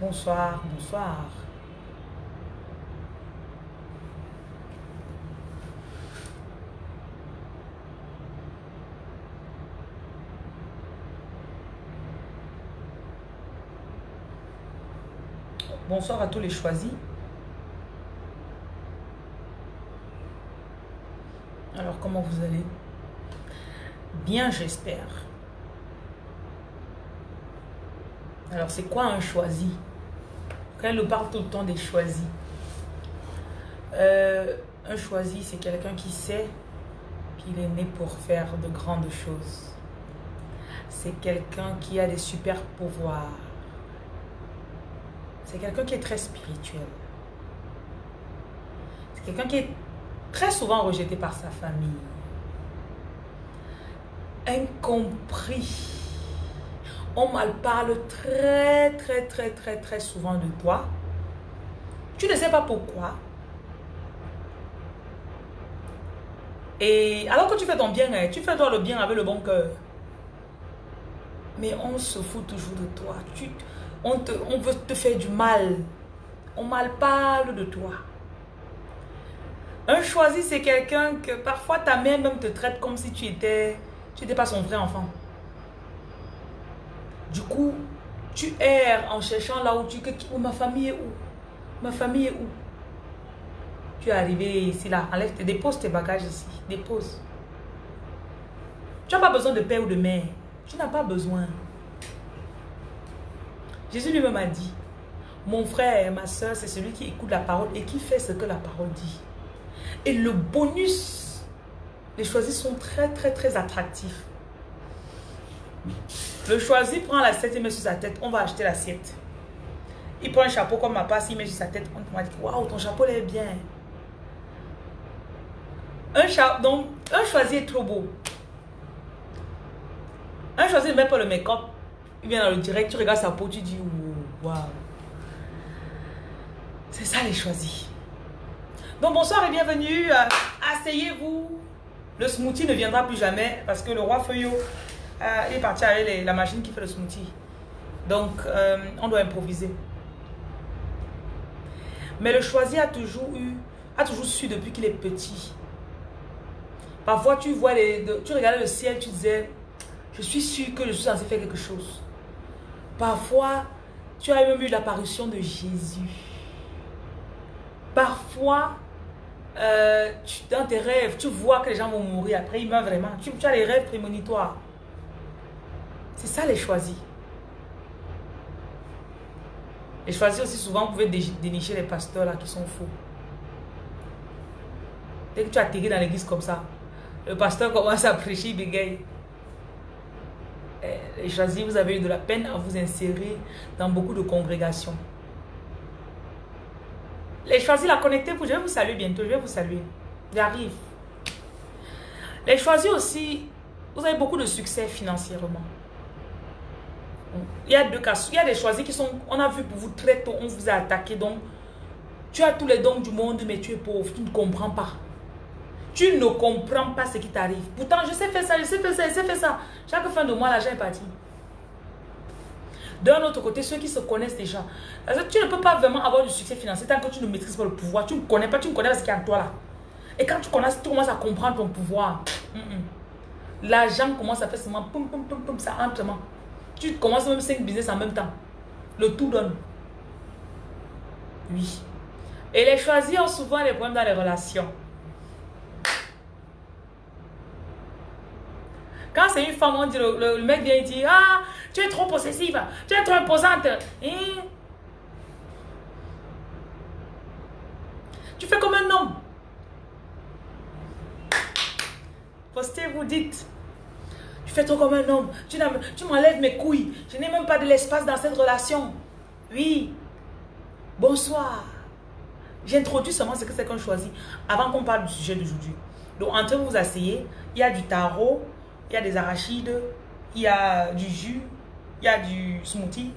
Bonsoir, bonsoir. Bonsoir à tous les choisis. Alors, comment vous allez? Bien, j'espère. Alors, c'est quoi un choisi? Quand elle parle tout le temps des choisis. Euh, un choisi, c'est quelqu'un qui sait qu'il est né pour faire de grandes choses. C'est quelqu'un qui a des super pouvoirs c'est quelqu'un qui est très spirituel. C'est quelqu'un qui est très souvent rejeté par sa famille. Incompris. On mal parle très, très, très, très, très souvent de toi. Tu ne sais pas pourquoi. Et alors que tu fais ton bien, hein, tu fais toi le bien avec le bon cœur. Mais on se fout toujours de toi. Tu, on, te, on veut te faire du mal. On mal parle de toi. Un choisi, c'est quelqu'un que parfois ta mère même te traite comme si tu étais, tu n'étais pas son vrai enfant. Du coup, tu erres en cherchant là où tu... Où ma famille est où? Ma famille est où? Tu es arrivé ici, là. Enlève, dépose tes bagages ici. Dépose. Tu n'as pas besoin de père ou de mère. Tu n'as pas besoin. Jésus lui-même a dit, mon frère, ma soeur, c'est celui qui écoute la parole et qui fait ce que la parole dit. Et le bonus, les choisis sont très, très, très attractifs. Le choisi prend l'assiette et met sur sa tête. On va acheter l'assiette. Il prend un chapeau comme ma passe, il met sur sa tête. On va dire, waouh, ton chapeau est bien. Un, chapeau, donc, un choisi est trop beau. Un choisi ne met pas le make-up. Il vient dans le direct, tu regardes sa peau, tu dis waouh. C'est ça les choisis. Donc bonsoir et bienvenue. Euh, asseyez-vous. Le smoothie ne viendra plus jamais parce que le roi Feuillot euh, est parti avec la machine qui fait le smoothie. Donc euh, on doit improviser. Mais le choisi a toujours eu, a toujours su depuis qu'il est petit. Parfois tu vois les, tu regardais le ciel, tu disais, je suis sûr que je suis censé faire quelque chose. Parfois, tu as même eu l'apparition de Jésus. Parfois, euh, dans tes rêves, tu vois que les gens vont mourir. Après, ils meurent vraiment. Tu, as les rêves prémonitoires. C'est ça les choisis. Les choisis aussi, souvent, vous pouvez dénicher les pasteurs là qui sont faux. Dès que tu as atterri dans l'église comme ça, le pasteur commence à prêcher, il bégaye. Eh, choisi, vous avez eu de la peine à vous insérer dans beaucoup de congrégations. Les choisis, la connecter, je vais vous saluer bientôt, je vais vous saluer. J'arrive. Les choisis aussi, vous avez beaucoup de succès financièrement. Il y a deux cas. Il y a des choisis qui sont, on a vu pour vous très tôt, on vous a attaqué. Donc, tu as tous les dons du monde, mais tu es pauvre, tu ne comprends pas. Tu ne comprends pas ce qui t'arrive. Pourtant, je sais faire ça, je sais faire ça, je sais faire ça. Chaque fin de mois, l'argent est parti. D'un autre côté, ceux qui se connaissent déjà. Tu ne peux pas vraiment avoir du succès financier tant que tu ne maîtrises pas le pouvoir. Tu ne connais pas, tu ne connais pas ce qu'il y a en toi là. Et quand tu, connais, tu commences à comprendre ton pouvoir, l'argent commence à faire seulement pum pum pum pum, ça entre Tu commences même 5 business en même temps. Le tout donne. Oui. Et les choisis ont souvent des problèmes dans les relations. Quand c'est une femme, on dit, le, mec vient et dit, ah, tu es trop possessive, tu es trop imposante. Hein? Tu fais comme un homme. Postez, vous dites. Tu fais trop comme un homme. Tu, tu m'enlèves mes couilles. Je n'ai même pas de l'espace dans cette relation. Oui. Bonsoir. J'introduis seulement ce que c'est qu'on choisit avant qu'on parle du sujet d'aujourd'hui. Donc, entre vous, vous asseyez. Il y a du tarot, il y a des arachides, il y a du jus, il y a du smoothie.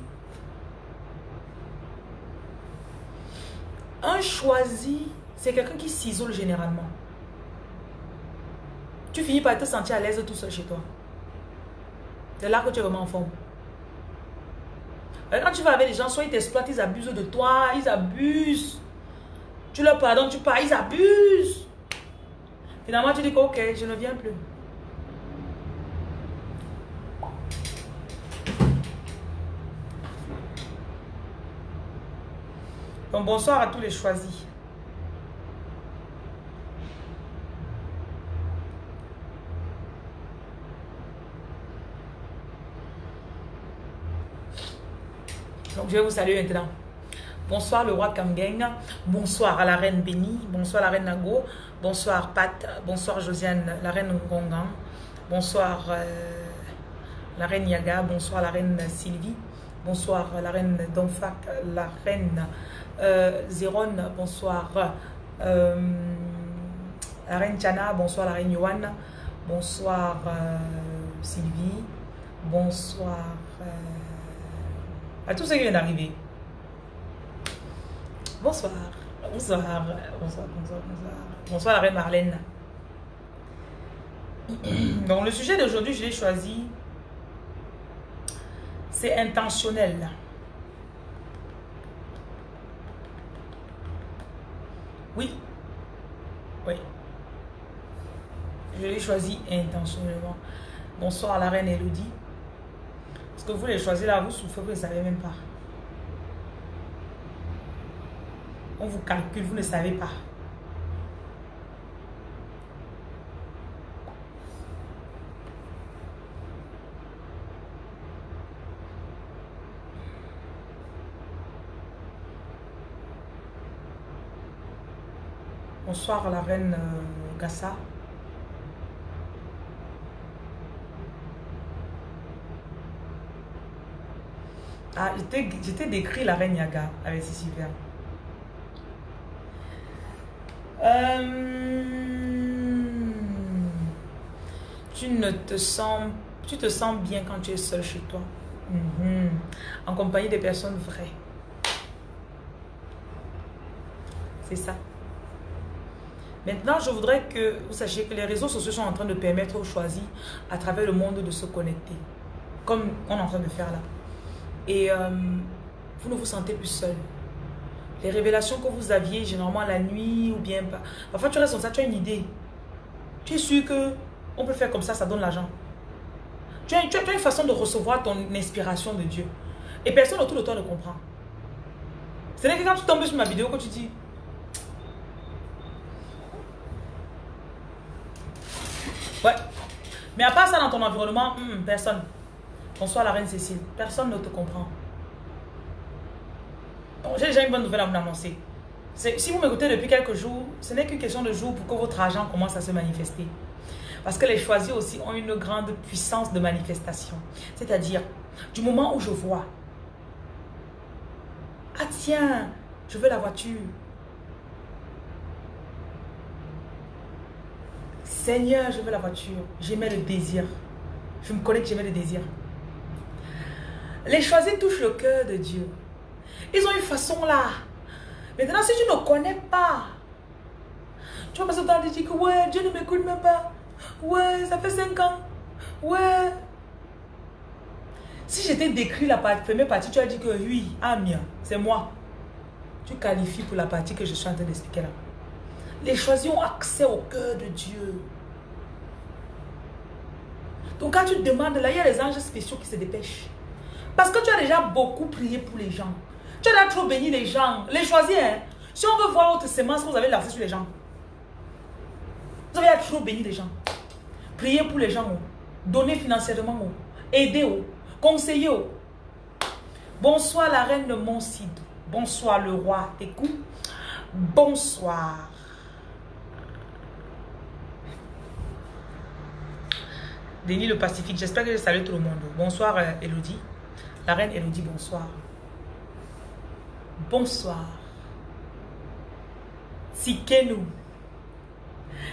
Un choisi, c'est quelqu'un qui s'isole généralement. Tu finis par te sentir à l'aise tout seul chez toi. C'est là que tu es vraiment en forme. Quand tu vas avec les gens, soit ils t'exploitent, ils abusent de toi, ils abusent. Tu leur pardonnes, tu pars, ils abusent. Finalement, tu dis que ok, je ne viens plus. Donc bonsoir à tous les choisis. Donc je vais vous saluer maintenant. Bonsoir le roi Kamgeng. Bonsoir à la reine Béni. Bonsoir la reine Nago. Bonsoir Pat. Bonsoir Josiane, la reine Ngongan. Bonsoir euh, la reine Yaga. Bonsoir la reine Sylvie. Bonsoir la reine Donfak. La reine euh, bonsoir. Euh, la reine Chana, bonsoir la reine Yohan. Bonsoir Sylvie. Bonsoir à tous ceux qui viennent d'arriver. Bonsoir. Bonsoir. Bonsoir, bonsoir, bonsoir. Bonsoir la reine Marlène. Donc le sujet d'aujourd'hui, je l'ai choisi. C'est intentionnel. Oui. Oui. Je l'ai choisi intentionnellement. Bonsoir la reine Elodie. Parce que vous les choisir là, vous souffrez, vous ne savez même pas. On vous calcule, vous ne savez pas. Bonsoir la reine euh, Gassa. Ah, j'étais décrit la reine Yaga avec Sicilien. Euh, tu ne te sens, tu te sens bien quand tu es seul chez toi, mhm. en compagnie des personnes vraies. C'est ça. Maintenant, je voudrais que vous sachiez que les réseaux sociaux sont en train de permettre aux choisis à travers le monde de se connecter, comme on est en train de faire là. Et euh, vous ne vous sentez plus seul. Les révélations que vous aviez généralement la nuit ou bien... Parfois, tu restes comme ça, tu as une idée. Tu es sûr que on peut faire comme ça, ça donne l'argent. Tu as, une façon de recevoir ton inspiration de Dieu. Et personne autour de toi ne comprend. C'est que quand tu tombes sur ma vidéo, quand tu dis, Ouais. Mais à part ça, dans ton environnement, hmm, personne. Bonsoir la reine Cécile. Personne ne te comprend. J'ai déjà une bonne nouvelle à vous annoncer. Si vous m'écoutez depuis quelques jours, ce n'est qu'une question de jours pour que votre argent commence à se manifester. Parce que les choisis aussi ont une grande puissance de manifestation. C'est-à-dire, du moment où je vois, ah tiens, je veux la voiture, Seigneur, je veux la voiture. J'aimais le désir. Je me connais que j'aimais le désir. Les choisis touchent le cœur de Dieu. Ils ont une façon là. Maintenant, si tu ne connais pas, tu vas passer temps de dire que ouais, Dieu ne m'écoute même pas. Ouais, ça fait 5 ans. Ouais. Si j'étais décrit la première partie, tu as dit que oui, Amia, c'est moi. Tu qualifies pour la partie que je suis en train d'expliquer là. Les choisis ont accès au cœur de Dieu. Donc quand tu demandes, là, il y a les anges spéciaux qui se dépêchent. Parce que tu as déjà beaucoup prié pour les gens. Tu as déjà trop béni les gens. Les choisis, hein. Si on veut voir votre semence, vous avez lancé sur les gens. Vous avez trop béni les gens. Priez pour les gens. Oh. Financièrement. Oh. Aidez. Oh. Conseillez. Bonsoir la reine de Moncide. Bonsoir le roi. Écoute. Bonsoir. Denis le Pacifique, j'espère que je salue tout le monde. Bonsoir euh, Elodie. La reine Elodie, bonsoir. Bonsoir. Tikenu.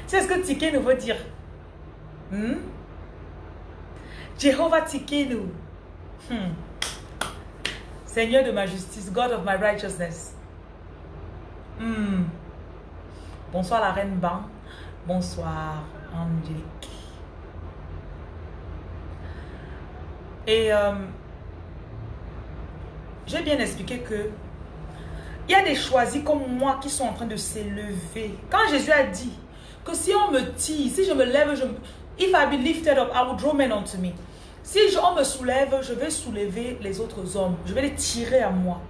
Sais ce que Tikenu veut dire? Hmm? Jehovah Tikenu. Hmm. Seigneur de ma justice, God of my righteousness. Hmm. Bonsoir la reine Ban. Bonsoir Angélique. Et euh, j'ai bien expliqué que il y a des choisis comme moi qui sont en train de s'élever. Quand Jésus a dit que si on me tire, si je me lève, je, if I be lifted up, I will draw men unto me. Si on me soulève, je vais soulever les autres hommes. Je vais les tirer à moi.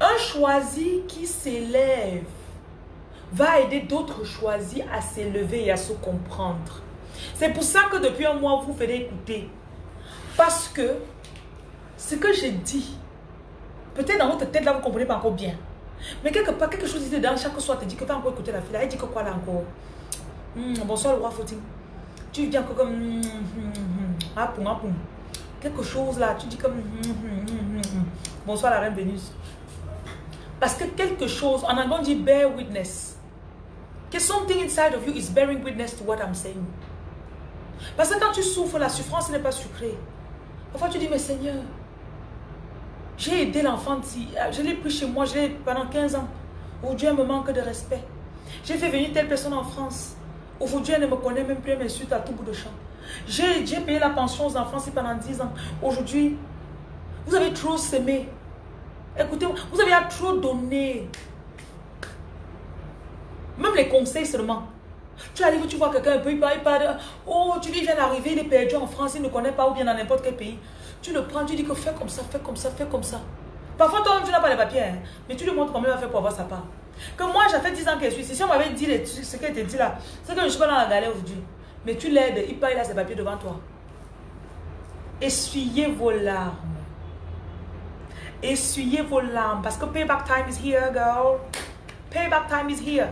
Un choisi qui s'élève va aider d'autres choisis à s'élever et à se comprendre. C'est pour ça que depuis un mois, vous faites écouter. Parce que ce que j'ai dit, peut-être dans votre tête là, vous ne comprenez pas encore bien. Mais quelque part, quelque chose dit dans chaque soir te dit que va encore écouter la fille. Elle dit que quoi là encore? Hmm, Bonsoir le roi Footing. Tu dis encore comme... Hmm, hmm, ah, ah, quelque chose là, tu dis comme... Bonsoir la reine Vénus. Parce que quelque chose, en anglais on dit bear witness. Que something inside of you is bearing witness to what I'm saying. Parce que quand tu souffres, la souffrance n'est pas sucrée. Parfois tu dis, mais Seigneur, j'ai aidé l'enfant, je l'ai pris chez moi, je l'ai pendant 15 ans. Aujourd'hui, elle me manque de respect. J'ai fait venir telle personne en France. Aujourd'hui, elle ne me connaît même plus, elle m'insulte à tout bout de champ. J'ai payé la pension aux enfants pendant 10 ans. Aujourd'hui, vous avez trop s'aimer. Écoutez, vous avez trop donné. Même les conseils seulement. Tu arrives, tu vois quelqu'un il parle, il oh, tu dis, il vient d'arriver, il est perdu en France, il ne connaît pas ou bien dans n'importe quel pays. Tu le prends, tu dis que fais comme ça, fais comme ça, fais comme ça. Parfois, toi, tu n'as pas les papiers, hein, mais tu lui montres comment il va faire pour avoir sa part. Que moi, j'ai fait 10 ans qu'elle suis ici. Si on m'avait dit ce qu'elle te dit là, c'est que je suis pas dans la galère aujourd'hui. Mais tu l'aides, il part, il ses papiers devant toi. Essuyez vos larmes. Essuyez vos larmes. Parce que payback time is here, girl. Payback time is here.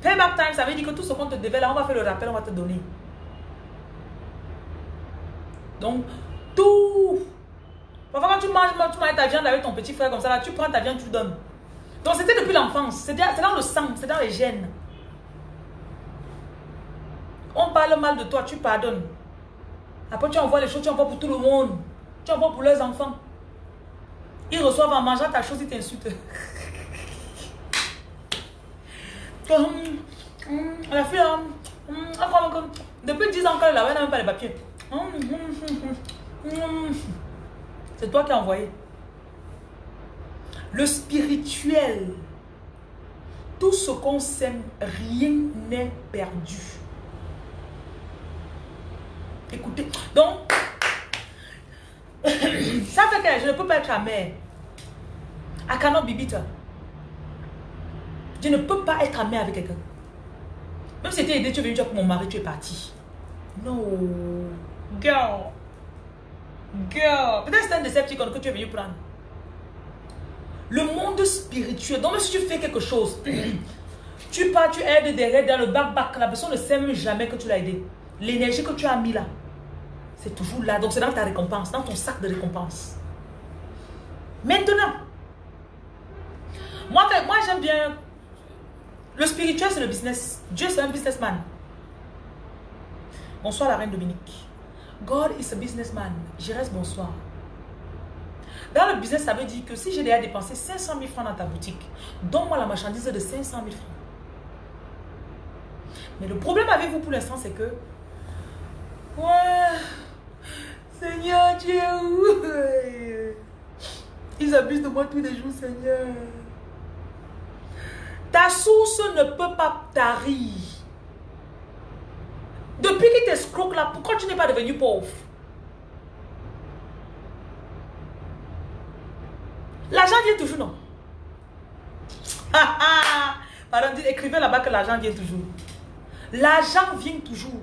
Payback time, ça veut dire que tout ce qu'on te devait là, on va faire le rappel, on va te donner. Donc, Parfois, quand tu manges, tu manges ta viande avec ton petit frère comme ça, là, tu prends ta viande, tu donnes. Donc, c'était depuis l'enfance. C'est dans le sang, c'est dans les gènes. On parle mal de toi, tu pardonnes. Après, tu envoies les choses, tu envoies pour tout le monde. Tu envoies pour leurs enfants. Ils reçoivent en mangeant ta chose, ils t'insultent. la fille, depuis 10 ans qu'elle n'a même pas les papiers. C'est toi qui as envoyé. Le spirituel, tout ce qu'on sème, rien n'est perdu. Écoutez, donc, ça fait que je ne peux pas être ta mère. I cannot be. Je ne peux pas être amère avec quelqu'un. Même si tu es aidé, tu es venu pour mon mari, tu es parti. Non. Girl. Girl. Peut-être c'est un décepticon que tu es venu prendre. Le monde spirituel. Donc, si tu fais quelque chose, tu pars, tu aides derrière dans le bac-bac. La personne ne sait même jamais que tu l'as aidé. L'énergie que tu as mis là, c'est toujours là. Donc, c'est dans ta récompense, dans ton sac de récompense. Maintenant, moi, moi j'aime bien le spirituel, c'est le business. Dieu, c'est un businessman. Bonsoir, la reine Dominique. God is a businessman. Je reste bonsoir. Dans le business, ça veut dire que si j'ai déjà dépensé 500 000 francs dans ta boutique, donne-moi la marchandise de 500 000 francs. Mais le problème avec vous pour l'instant, c'est que... Ouais... Seigneur, Dieu, Ils abusent de moi tous les jours, Seigneur. Ta source ne peut pas tarir. Depuis qu'il t'escroque là, pourquoi tu n'es pas devenu pauvre? L'argent vient toujours, non? Pardon, écrivez là-bas que l'argent vient toujours. L'argent vient toujours.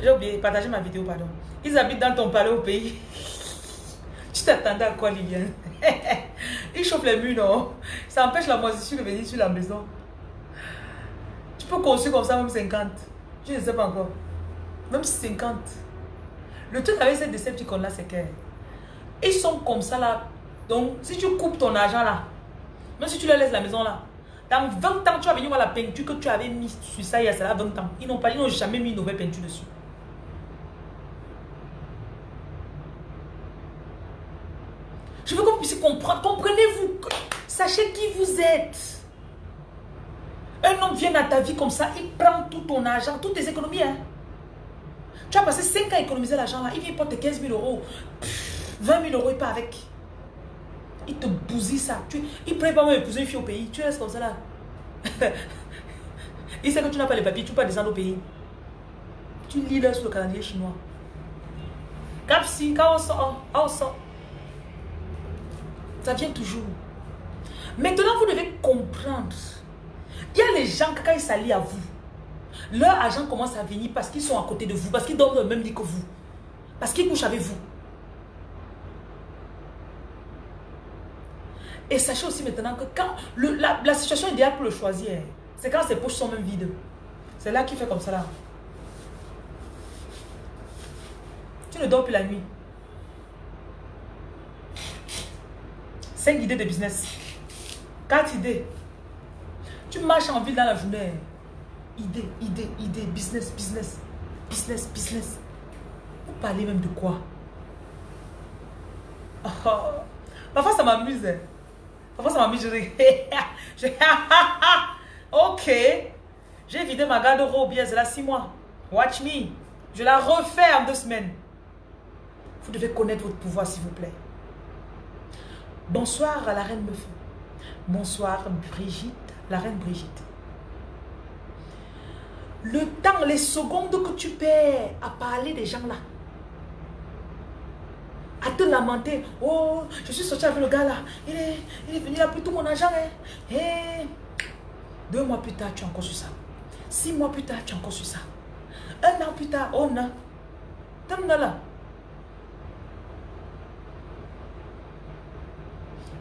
J'ai oublié, partager ma vidéo, pardon. Ils habitent dans ton palais au pays. tu t'attendais à quoi, Liliane? Il chauffe les murs, non? Ça empêche la moisissure de venir sur la maison. Peux construire comme ça même 50. Je ne sais pas encore. Même 50. Le truc avec ces décepticons là, c'est que ils sont comme ça là. Donc, si tu coupes ton argent là, même si tu leur laisses la maison là, dans 20 ans, tu vas venir voir la peinture que tu avais mise sur ça il y a 20 ans. Ils n'ont pas, ils n'ont jamais mis une nouvelle peinture dessus. Je veux que vous puissiez comprendre. Comprenez-vous. Sachez qui vous êtes. Un homme vient dans ta vie comme ça, il prend tout ton argent, toutes tes économies. Hein. Tu as passé 5 ans à économiser l'argent là. Il vient porter 15 000 euros. 20 000 euros, il part avec. Il te bousille ça. Tu, il prépare même épouser une fille au pays. Tu restes comme ça là. il sait que tu n'as pas les papiers, tu peux pas descendre au pays. Tu lis là sur le calendrier chinois. Cap si, quand. Ça vient toujours. Maintenant, vous devez comprendre. Il y a les gens, quand ils s'allient à vous, leur argent commence à venir parce qu'ils sont à côté de vous, parce qu'ils dorment dans le même lit que vous, parce qu'ils couchent avec vous. Et sachez aussi maintenant que quand la, situation idéale pour le choisir, c'est quand ses poches sont même vides. C'est là qu'il fait comme ça. Tu ne dors plus la nuit. Cinq idées de business. Quatre idées. Tu marches en ville dans la journée. Idée, idée, idée, business, business, business, business. Vous parlez même de quoi? Parfois ça m'amuse. Hein. Parfois ça m'amuse. Je... ok. J'ai vidé ma garde-robe il y a six mois. Watch me. Je la refais en deux semaines. Vous devez connaître votre pouvoir s'il vous plaît. Bonsoir à la reine Meufou. Bonsoir Brigitte, la reine Brigitte. Le temps, les secondes que tu perds à parler des gens là, à te lamenter. Oh, je suis sorti avec le gars là. Il est, il est venu, il a pris tout mon argent. Hein. Eh. deux mois plus tard, tu es encore sur ça. Six mois plus tard, tu es encore sur ça. Un an plus tard, oh non. T'aimes là.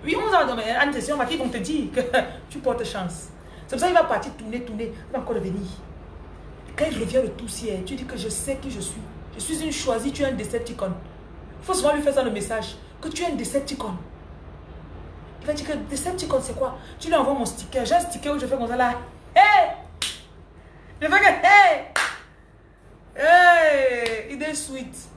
Oui, on va donner une question, qui vont te dire que tu portes chance. C'est pour ça qu'il va partir tourner, tourner, il va encore venir. Quand il revient le ciel, tu dis que je sais qui je suis. Je suis une choisie, tu es un Decepticon. Il faut souvent lui faire ça le message, que tu es un Decepticon. Il va dire que Decepticon c'est quoi? Tu lui envoies mon sticker. J'ai un sticker où je fais comme ça là. Hey Je fais que hey Hey Il est sweet.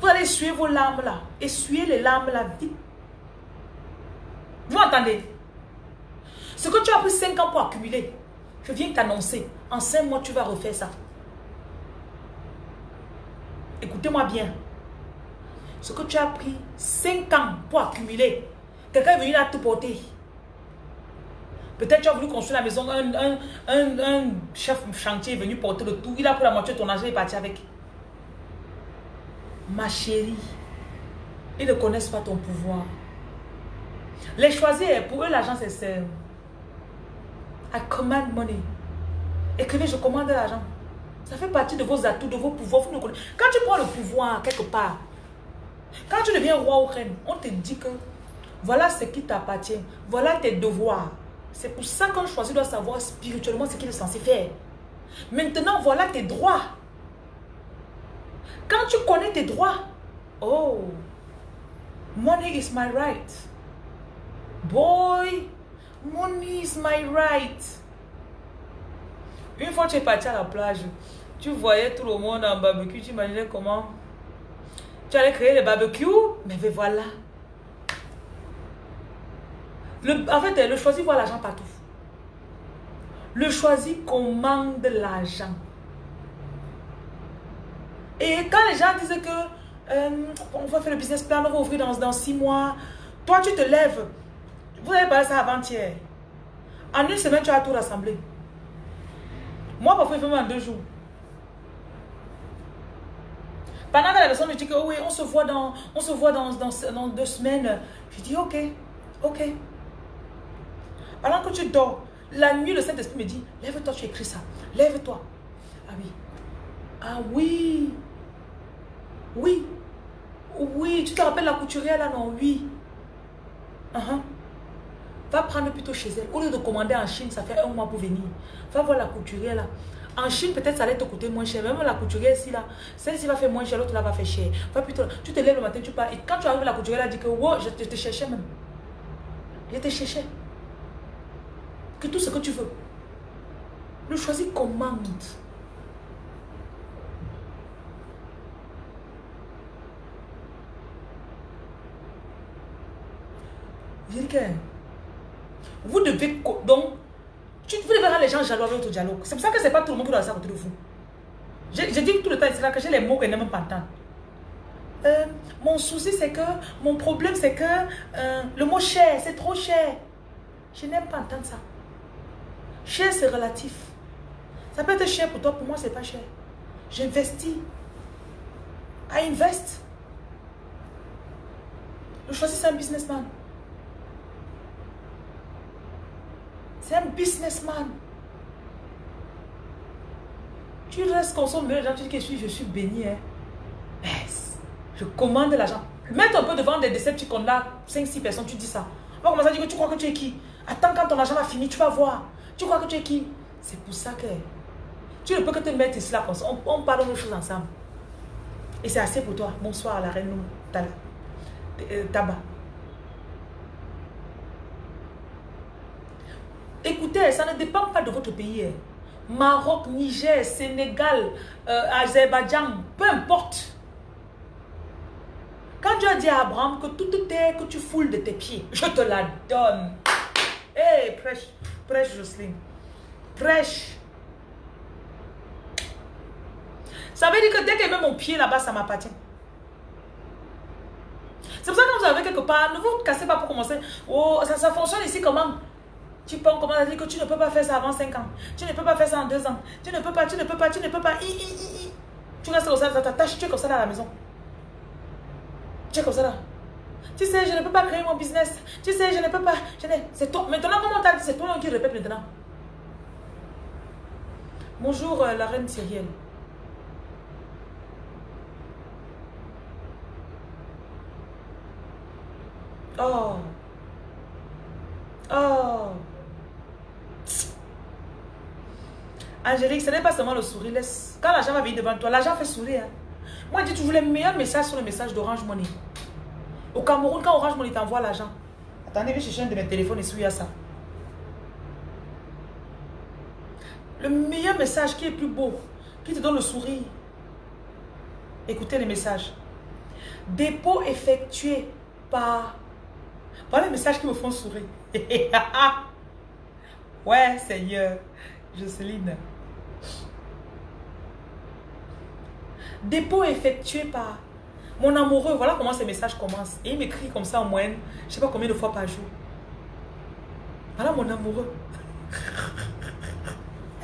Vous allez essuyer vos larmes là. Essuyez les larmes là vite. Vous entendez Ce que tu as pris 5 ans pour accumuler, je viens t'annoncer. En 5 mois, tu vas refaire ça. Écoutez-moi bien. Ce que tu as pris 5 ans pour accumuler, quelqu'un est venu là te porter. Peut-être tu as voulu construire la maison, un, un, chef chantier est venu porter le tout. Il a pris la moitié de ton argent et est parti avec. Ma chérie, ils ne connaissent pas ton pouvoir. Les choisir, pour eux, l'argent, c'est simple. I command money. Écrivez, je commande l'argent. Ça fait partie de vos atouts, de vos pouvoirs. Quand tu prends le pouvoir quelque part, quand tu deviens roi ou reine, on te dit que voilà ce qui t'appartient. Voilà tes devoirs. C'est pour ça qu'un choisi doit savoir spirituellement ce qu'il est censé faire. Maintenant, voilà tes droits. Quand tu connais tes droits, oh, money is my right. Boy, money is my right. Une fois tu es parti à la plage, tu voyais tout le monde en barbecue, tu imaginais comment tu allais créer le barbecue, mais voilà. Le, en fait, le choisi voit l'argent partout. Le choisi commande l'argent. Et quand les gens disent que euh, on va faire le business plan, on va ouvrir dans, dans six mois, toi tu te lèves. Vous avez parlé ça avant-hier. En une semaine, tu as tout rassemblé. Moi, parfois, il fait même en deux jours. Pendant que la personne me dit que oui, on se voit dans, on se voit dans, dans, deux semaines, je dis ok, ok. Pendant que tu dors, la nuit, le Saint-Esprit me dit, lève-toi, tu écris ça. Lève-toi. Ah oui. Ah oui. Oui. Oui, tu te rappelles la couturière là, non? Oui. Uh-huh. Va prendre plutôt chez elle. Au lieu de commander en Chine, ça fait un mois pour venir. Va voir la couturière là. En Chine, peut-être ça allait te coûter moins cher. Même la couturière ici là, celle-ci va faire moins cher, l'autre là va faire cher. Va plutôt, tu te lèves le matin, tu pars. Et quand tu arrives, la couturière elle dit que wow, je te, cherchais même. Je te cherchais. Que tout ce que tu veux. Le choisis commande. Vous devez... Donc, tu, vous devez rendre les gens jaloux avec votre dialogue. C'est pour ça que ce n'est pas tout le monde qui doit côté de vous. Je, dis tout le temps c'est que j'ai les mots qu'elle n'aime pas entendre. Euh, mon souci, c'est que, mon problème, c'est que euh, le mot cher, c'est trop cher. Je n'aime pas entendre ça. Cher, c'est relatif. Ça peut être cher pour toi, pour moi, c'est pas cher. J'investis. I invest. Je choisis, un businessman. C'est un businessman. Tu restes consommer l'argent, tu dis que je suis, je suis béni. Hein. Je commande l'argent. Mets un peu devant des Decepticons là, 5-6 personnes, tu dis ça. On va commencer à dire que tu crois que tu es qui? Attends quand ton argent va finir, tu vas voir. Tu crois que tu es qui? C'est pour ça que tu ne peux que te mettre ici là On, parle de choses ensemble. Et c'est assez pour toi. Bonsoir à la reine euh, Tabac. Écoutez, ça ne dépend pas de votre pays. Hein. Maroc, Niger, Sénégal, euh, Azerbaïdjan, peu importe. Quand Dieu a dit à Abraham que toute terre que tu foules de tes pieds, je te la donne. Hé, hey, prêche, prêche Jocelyne. Prêche. Ça veut dire que dès qu'elle met mon pied là-bas, ça m'appartient. C'est pour ça que vous avez quelque part, ne vous cassez pas pour commencer. Oh, ça, ça fonctionne ici comment? Tu peux commencer à dire que tu ne peux pas faire ça avant 5 ans? Tu ne peux pas faire ça en 2 ans. Tu ne peux pas, tu ne peux pas, tu ne peux pas. Tu restes comme ça, ça t'attache, tu es comme ça dans la maison. Tu es comme ça là. Tu sais, je ne peux pas créer mon business. Tu sais, je ne peux pas. C'est toi. Maintenant, comment t'as dit C'est toi qui répète maintenant. Bonjour, euh, la reine syrienne. Oh. Oh. Angélique, ce n'est pas seulement le sourire. Quand l'argent va venir devant toi, l'argent fait sourire. Moi, je dis toujours les meilleurs messages sur le message d'Orange Money. Au Cameroun, quand Orange Money t'envoie l'argent, attendez, je vais chercher un de mes téléphones et souiller ça. Le meilleur message qui est plus beau, qui te donne le sourire. Écoutez les messages. Dépôt effectué par... Voilà les messages qui me font sourire. ouais, Seigneur. Jocelyne. Dépôt effectué par mon amoureux. Voilà comment ces messages commencent. Et il m'écrit comme ça en moyenne, je sais pas combien de fois par jour. Voilà mon amoureux.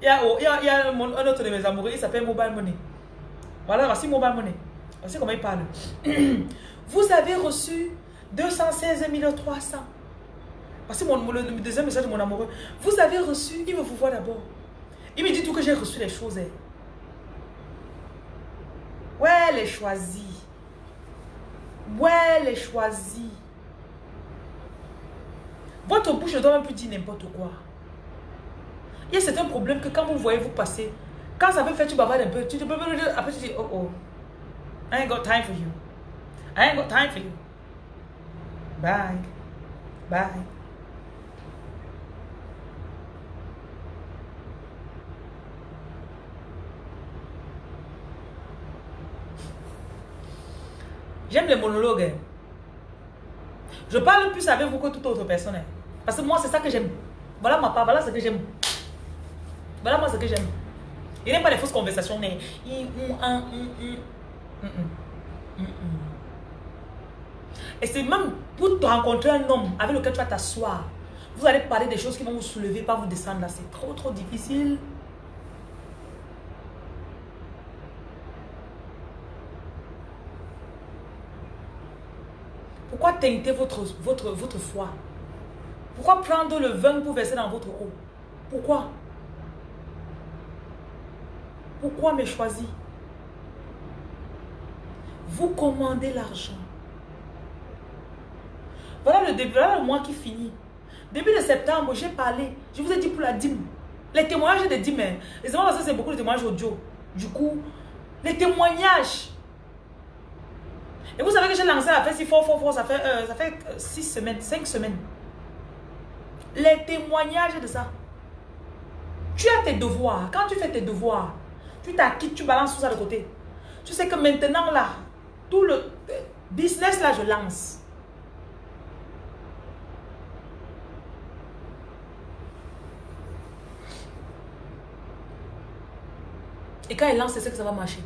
il, y a, a, un autre de mes amoureux, il s'appelle Mobile Money. Voilà, voici Mobile Money. Voici comment il parle. Vous avez reçu 216 300. Voici mon, le deuxième message de mon amoureux. Vous avez reçu, il me vous voit d'abord. Il me dit tout que j'ai reçu les choses. Elle est choisie. Ouais, elle est choisie. Votre bouche ne doit même plus dire n'importe quoi. Il y a certains que quand vous voyez vous passer, quand ça veut faire tu bavardes un peu, tu te après tu dis oh oh. I ain't got time for you. I ain't got time for you. Bye. Bye. J'aime les monologues. Hein. Je parle plus avec vous que toute autre personne. Hein. Parce que moi, c'est ça que j'aime. Voilà ma part, voilà ce que j'aime. Voilà moi ce que j'aime. Il n'aime pas les fausses conversations. Mais... Et c'est même pour te rencontrer un homme avec lequel tu vas t'asseoir. Vous allez parler des choses qui vont vous soulever, pas vous descendre là. C'est trop, trop difficile. Pourquoi votre, votre, votre foi? Pourquoi prendre le vin pour verser dans votre eau? Pourquoi? Pourquoi me choisir? Vous commandez l'argent. Voilà le début, voilà le mois qui finit. Début de septembre, j'ai parlé. Je vous ai dit pour la dîme. Les témoignages. Les parce que c'est beaucoup de témoignages audio. Du coup, les témoignages et vous savez que j'ai lancé la fête si fort, fort, fort, ça fait, euh, ça fait 6 euh, semaines, 5 semaines. Les témoignages de ça. Tu as tes devoirs. Quand tu fais tes devoirs, tu t'acquittes, tu balances tout ça de côté. Tu sais que maintenant là, tout le euh, business là, je lance. Et quand il lance, c'est que ça va marcher.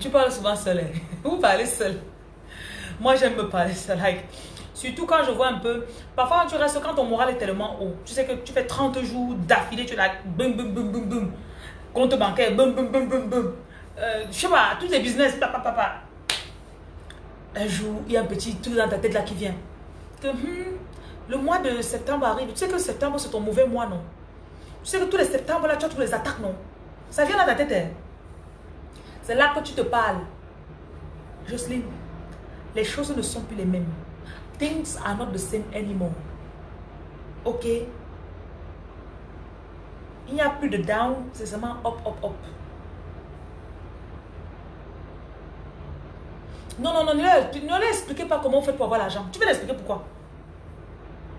Tu parles souvent seul. Hein? Vous parlez seul. Moi, j'aime me parler seul. surtout quand je vois un peu. Parfois, tu restes quand ton moral est tellement haut. Tu sais que tu fais 30 jours d'affilée, tu es là, boum, boum, boum, boum, boum. Compte bancaire, boum, boum, boum, boum, boum. Euh, je sais pas, tous les business, papa, papa. Un jour, il y a un petit truc dans ta tête là qui vient. Hmm, le mois de septembre arrive. Tu sais que septembre, c'est ton mauvais mois, non? Tu sais que tous les septembre, là, tu as tous les attaques, non? Ça vient dans ta tête, hein? C'est là que tu te parles. Jocelyne, les choses ne sont plus les mêmes. Things are not the same anymore. Ok? Il n'y a plus de down, c'est seulement up, up, up. Non, non, non, ne leur expliquez pas comment on fait pour avoir l'argent. Tu veux l'expliquer pourquoi?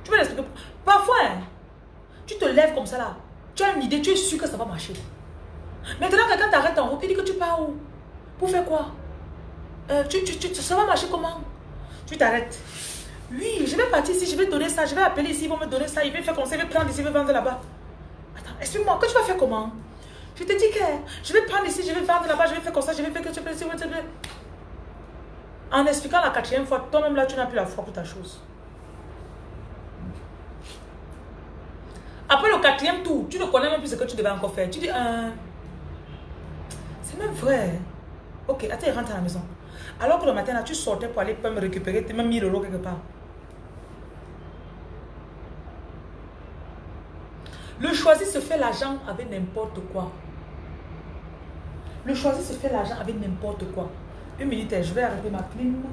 Tu veux l'expliquer Parfois, hein, tu te lèves comme ça là. Tu as une idée, tu es sûr que ça va marcher. Maintenant, quelqu'un t'arrête en route, il dit que tu pars où? Pour faire quoi? Euh, tu, tu, Ça va marcher comment? Tu t'arrêtes. Oui, je vais partir ici, je vais donner ça, je vais appeler ici, ils vont me donner ça, ils vont faire comme ça, ils vont prendre ici, ils vont vendre là-bas. Attends, explique-moi, que tu vas faire comment? Je te dis que je vais prendre ici, je vais vendre là-bas, je vais faire comme ça, je vais faire que tu peux ici, En expliquant la quatrième fois, toi-même là, tu n'as plus la foi pour ta chose. Après le quatrième tour, tu ne connais même plus ce que tu devais encore faire. Tu dis, euh, c'est même vrai. Ok, attends, rentre à la maison. Alors que le matin, là, tu sortais pour aller me récupérer tes même 1000 euros quelque part. Le choisi se fait l'argent avec n'importe quoi. Le choisi se fait l'argent avec n'importe quoi. Une minute, je vais arrêter ma clim.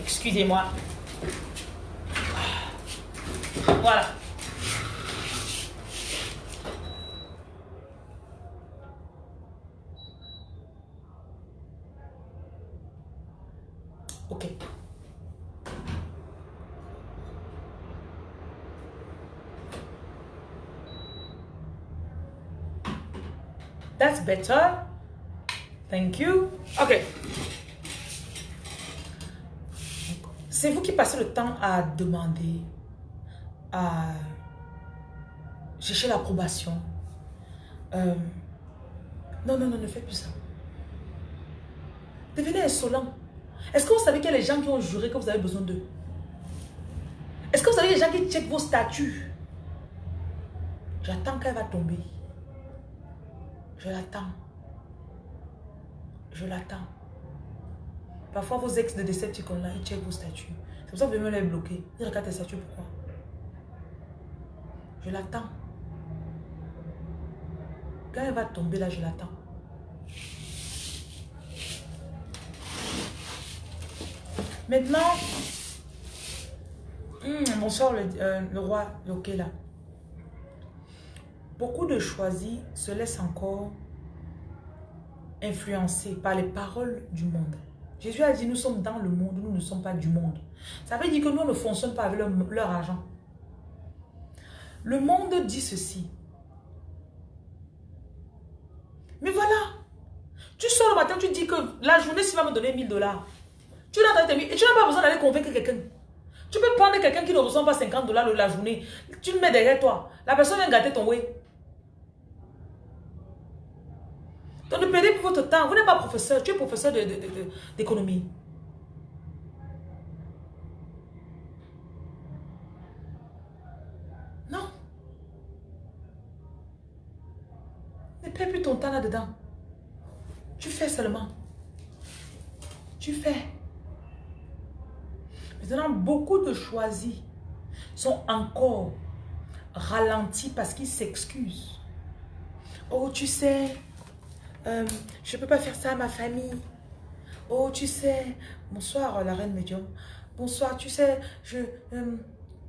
Excusez-moi. Voilà. Ok. That's better. Thank you. Ok. C'est vous qui passez le temps à demander, à chercher l'approbation. Euh, non, non, non, ne faites plus ça. Devenez insolent. Est-ce que vous savez qu'il y a les gens qui ont juré que vous avez besoin d'eux? Est-ce que vous savez les gens qui checkent vos statuts? J'attends qu'elle va tomber. Je l'attends. Je l'attends. Parfois, vos ex de Decepticon là, ils checkent vos statuts. C'est pour ça que vous devez les bloquer. Ils regardent tes statuts, pourquoi? Je l'attends. Quand elle va tomber là, je l'attends. Maintenant, hmm, bonsoir le, euh, le roi, ok là. Beaucoup de choisis se laissent encore influencer par les paroles du monde. Jésus a dit, nous sommes dans le monde, nous ne sommes pas du monde. Ça veut dire que nous ne fonctionnons pas avec leur, argent. Le monde dit ceci. Mais voilà, tu sors le matin, tu dis que la journée, s'il va me donner 1000 dollars, tu n'as pas besoin d'aller convaincre quelqu'un. Tu peux prendre quelqu'un qui ne reçoit pas 50 dollars la journée. Tu le mets derrière toi. La personne vient gâter ton way. Donc ne perdez pas votre temps. Vous n'êtes pas professeur. Tu es professeur d'économie. non. Ne perds plus ton temps là-dedans. Tu fais seulement. Tu fais. Maintenant, beaucoup de choisis sont encore ralentis parce qu'ils s'excusent. Oh, tu sais, euh, je ne peux pas faire ça à ma famille. Oh, tu sais, bonsoir la reine médium. Bonsoir, tu sais, je euh,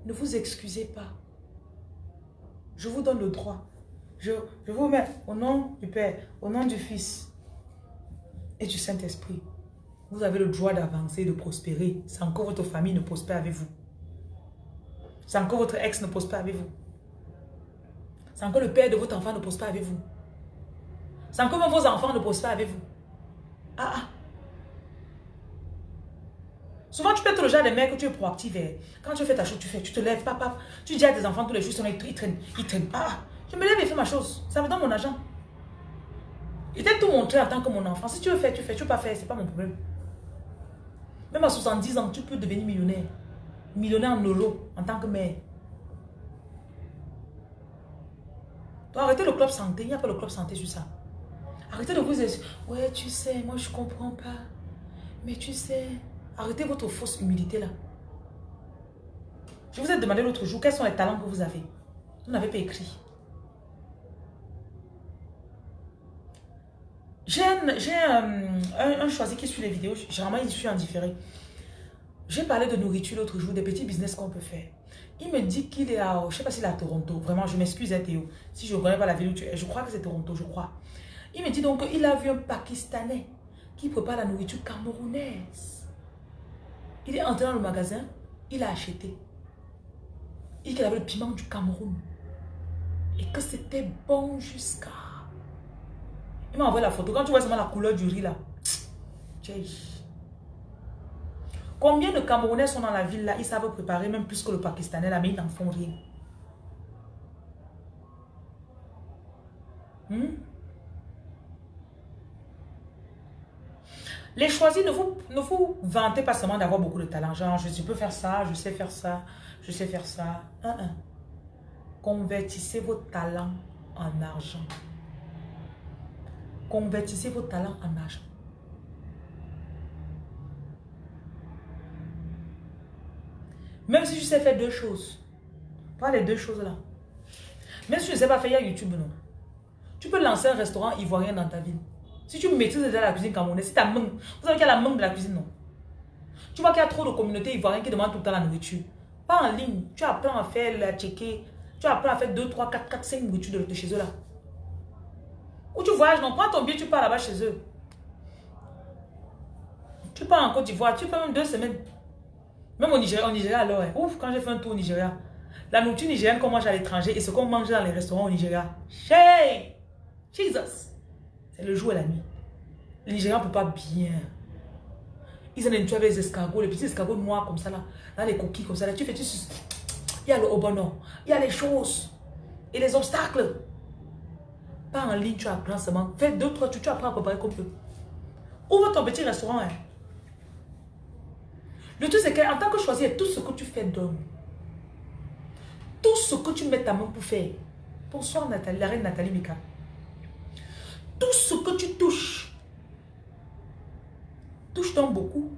ne vous excusez pas. Je vous donne le droit. Je, je vous mets au nom du Père, au nom du Fils et du Saint-Esprit. Vous avez le droit d'avancer, de prospérer. C'est encore votre famille ne prospère avec vous. C'est encore votre ex ne prospère avec vous. C'est encore le père de votre enfant ne prospère avec vous. C'est encore vos enfants ne prospèrent avec vous. Ah ah. Souvent, tu peux être le genre de mec que tu es proactif. Eh. Quand tu fais ta chose, tu fais, tu te lèves, papa. Tu dis à tes enfants tous les jours, ils traînent, ils traînent. Ah, je me lève et fais ma chose. Ça me donne mon argent. Il t'a tout montré en tant que mon enfant. Si tu veux faire, tu fais. Tu veux pas faire, c'est pas mon problème. Même à 70 ans, tu peux devenir millionnaire. Millionnaire en euro, en tant que mère. Donc arrêtez le club santé. Il n'y a pas le club santé sur ça. Arrêtez de vous dire, ouais, tu sais, moi je comprends pas. Mais tu sais, arrêtez votre fausse humilité là. Je vous ai demandé l'autre jour, quels sont les talents que vous avez? Vous n'avez pas écrit. J'ai un, choisi qui suit les vidéos. Généralement, il suit en différé. J'ai parlé de nourriture l'autre jour, des petits business qu'on peut faire. Il me dit qu'il est à, je ne sais pas s'il est à Toronto. Vraiment, je m'excuse, hein, Théo. Si je ne connais pas la ville où tu es, je crois que c'est Toronto, je crois. Il me dit donc qu'il a vu un Pakistanais qui prépare la nourriture camerounaise. Il est entré dans le magasin, il a acheté. Il dit qu'il avait le piment du Cameroun. Et que c'était bon jusqu'à... Il m'a envoyé la photo. Quand tu vois seulement la couleur du riz là. Combien de Camerounais sont dans la ville là? Ils savent préparer même plus que le Pakistanais là, mais ils n'en font rien. Hmm? Les choisis, ne vous, ne vous vantez pas seulement d'avoir beaucoup de talent. Genre, je, peux faire ça, je sais faire ça, je sais faire ça. Convertissez vos talents en argent. Convertissez vos talents en argent. Même si je sais faire deux choses. Pas les deux choses là. Même si je ne sais pas faire, YouTube, non. Tu peux lancer un restaurant ivoirien dans ta ville. Si tu maîtrises déjà la cuisine camerounaise, si ta main, vous savez qu'il y a la main de la cuisine, non Tu vois qu'il y a trop de communautés ivoiriennes qui demandent tout le temps la nourriture. Pas en ligne. Tu apprends à faire la checker. Tu apprends à faire 2, 3, 4, 4, 5 nourritures de, chez eux là. Ou tu voyages, non Prends ton billet, tu pars là-bas chez eux. Tu pars en Côte d'Ivoire, tu fais même deux semaines. Même au Nigeria, alors, hein. ouf, quand j'ai fait un tour au Nigeria, la nourriture nigérienne qu'on mange à l'étranger et ce qu'on mange dans les restaurants au Nigeria. Hey! Jesus! C'est le jour et la nuit. Les Nigériens ne peuvent pas bien. Ils ont une avec les escargots, les petits escargots noirs comme ça là. Là, les coquilles comme ça là. Tu fais, tu... Il y a le obono. Il y a les choses. Et les obstacles. Pas en ligne, tu apprends seulement. Fais deux, trois, tu, tu apprends à préparer comme peu. Ouvre ton petit restaurant. Hein? Le truc, c'est qu'en tant que choisir, tout ce que tu fais donne. Tout ce que tu mets ta main pour faire. Bonsoir Nathalie, la reine Nathalie Mika. Tout ce que tu touches, touche-t-on beaucoup.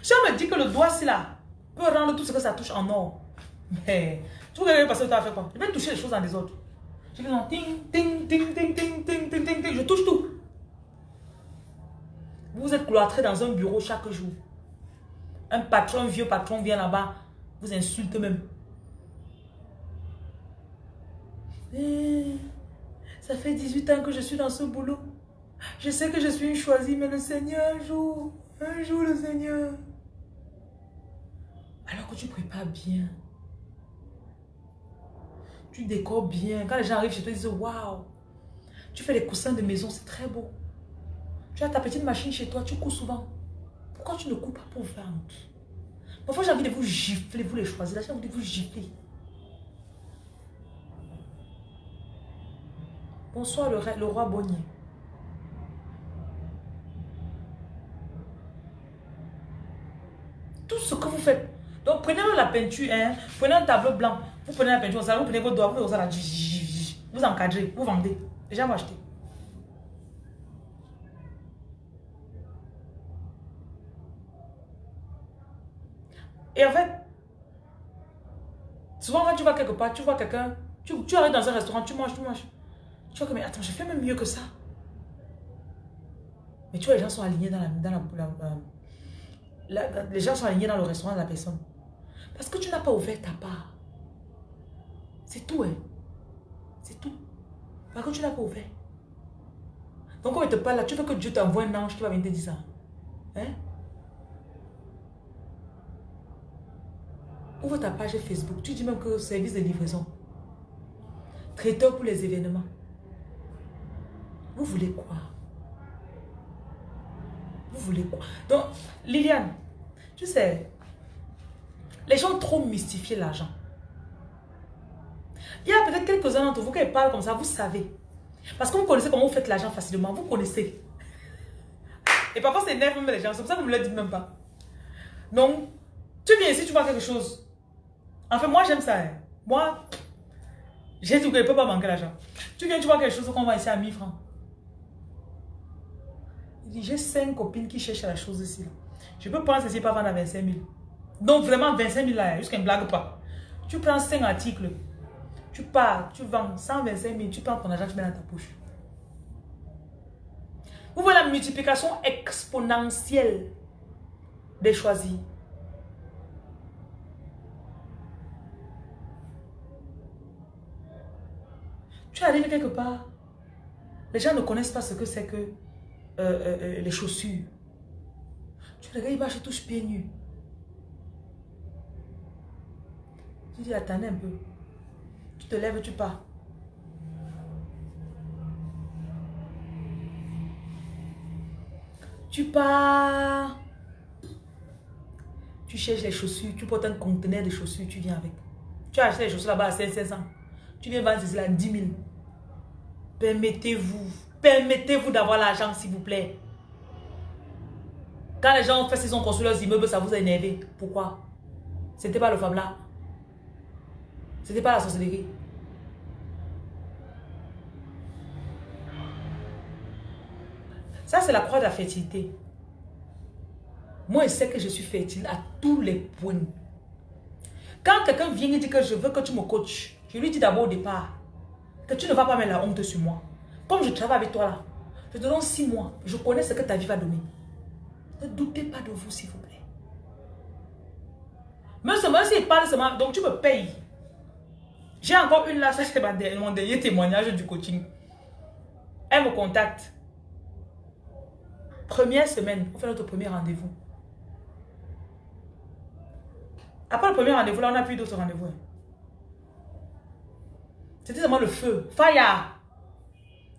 Si on me dit que le doigt, c'est là, peut rendre tout ce que ça touche en or. Mais, tu parce que tu as fait quoi? Je vais toucher les choses les autres. Je non, ting, ting, ting, ting, ting, ting, ting, ting, ting, je touche tout. Vous êtes cloîtré dans un bureau chaque jour. Un patron, un vieux patron vient là-bas, vous insulte même. Eh, ça fait 18 ans que je suis dans ce boulot. Je sais que je suis une choisie, mais le Seigneur, un jour, un jour le Seigneur. Alors que tu prépares bien. Tu décores bien. Quand les gens arrivent chez toi, ils disent Waouh, tu fais les coussins de maison, c'est très beau. Tu as ta petite machine chez toi, tu couds souvent. Pourquoi tu ne couds pas pour vendre? Parfois, j'ai envie de vous gifler, vous les choisir. J'ai envie de vous gifler. Bonsoir le, le roi Bonnier. Tout ce que vous faites. Donc prenez la peinture, hein, prenez un tableau blanc, vous prenez la peinture, vous prenez vos doigts, vous, vous encadrez, vous vendez. Déjà, vous achetez. Et en fait, souvent quand tu vas quelque part, tu vois quelqu'un, tu, arrives dans un restaurant, tu manges, tu manges. Tu vois que, mais attends, j'ai fait même mieux que ça. Mais tu vois, les gens sont alignés dans la... Dans la, les gens sont alignés dans le restaurant de la personne. Parce que tu n'as pas ouvert ta part. C'est tout, hein. C'est tout. Parce que tu n'as pas ouvert. Donc, quand il te parle là, tu veux que Dieu t'envoie un ange qui va venir te dire ça. Hein? Ouvre ta page Facebook. Tu dis même que service de livraison. Traiteur pour les événements. Vous voulez quoi? Vous voulez quoi? Donc, Liliane, tu sais, Les gens trop mystifié l'argent. Il y a peut-être quelques-uns d'entre vous qui parlent comme ça, vous savez. Parce que vous connaissez comment vous faites l'argent facilement, vous connaissez. Et parfois, c'est énerve même les gens, c'est pour ça que vous ne le dites même pas. Donc, tu viens ici, tu vois quelque chose. En fait, moi, j'aime ça. Hein. Moi, j'ai tout que je ne peux pas manquer l'argent. Tu viens, tu vois quelque chose qu'on va ici à 1000 francs. J'ai cinq copines qui cherchent la chose ici. Je peux prendre ceci pas vendre à 25 000. Donc, vraiment, 25 000 là, jusqu'à une blague pas. Tu prends 5 articles, tu pars, tu vends 125 000, tu prends ton argent, tu mets dans ta poche. Vous voyez la multiplication exponentielle des choisis. Tu arrives quelque part. Les gens ne connaissent pas ce que c'est que euh, euh, euh, les chaussures. Tu regardes, il marche touche pieds nus. Tu dis, attendez un peu. Te lèves, tu pars. Tu pars. Tu cherches les chaussures, tu portes un conteneur de chaussures, tu viens avec. Tu as acheté les chaussures là-bas à 500. Tu viens vendre ceci là à 10 000. Permettez-vous, permettez-vous d'avoir l'argent, s'il vous plaît. Quand les gens ont fait, ils ont construit leurs immeubles, ça vous a énervé. Pourquoi? C'était pas le femme là. C'était pas la sorcellerie. Ça, c'est la croix de la fertilité. Moi, je sais que je suis fertile à tous les points. Quand quelqu'un vient et dit que je veux que tu me coaches, je lui dis d'abord au départ, que tu ne vas pas mettre la honte sur moi. Comme je travaille avec toi là, je te donne six mois. Je connais ce que ta vie va donner. Ne doutez pas de vous, s'il vous plaît. Même seulement s'il parle seulement, donc tu me payes. J'ai encore une là, ça c'est mon dernier témoignage du coaching. Elle me contacte. Première semaine, on fait notre premier rendez-vous. Après le premier rendez-vous, là, on n'a plus d'autres rendez-vous. C'était seulement le feu. Fire.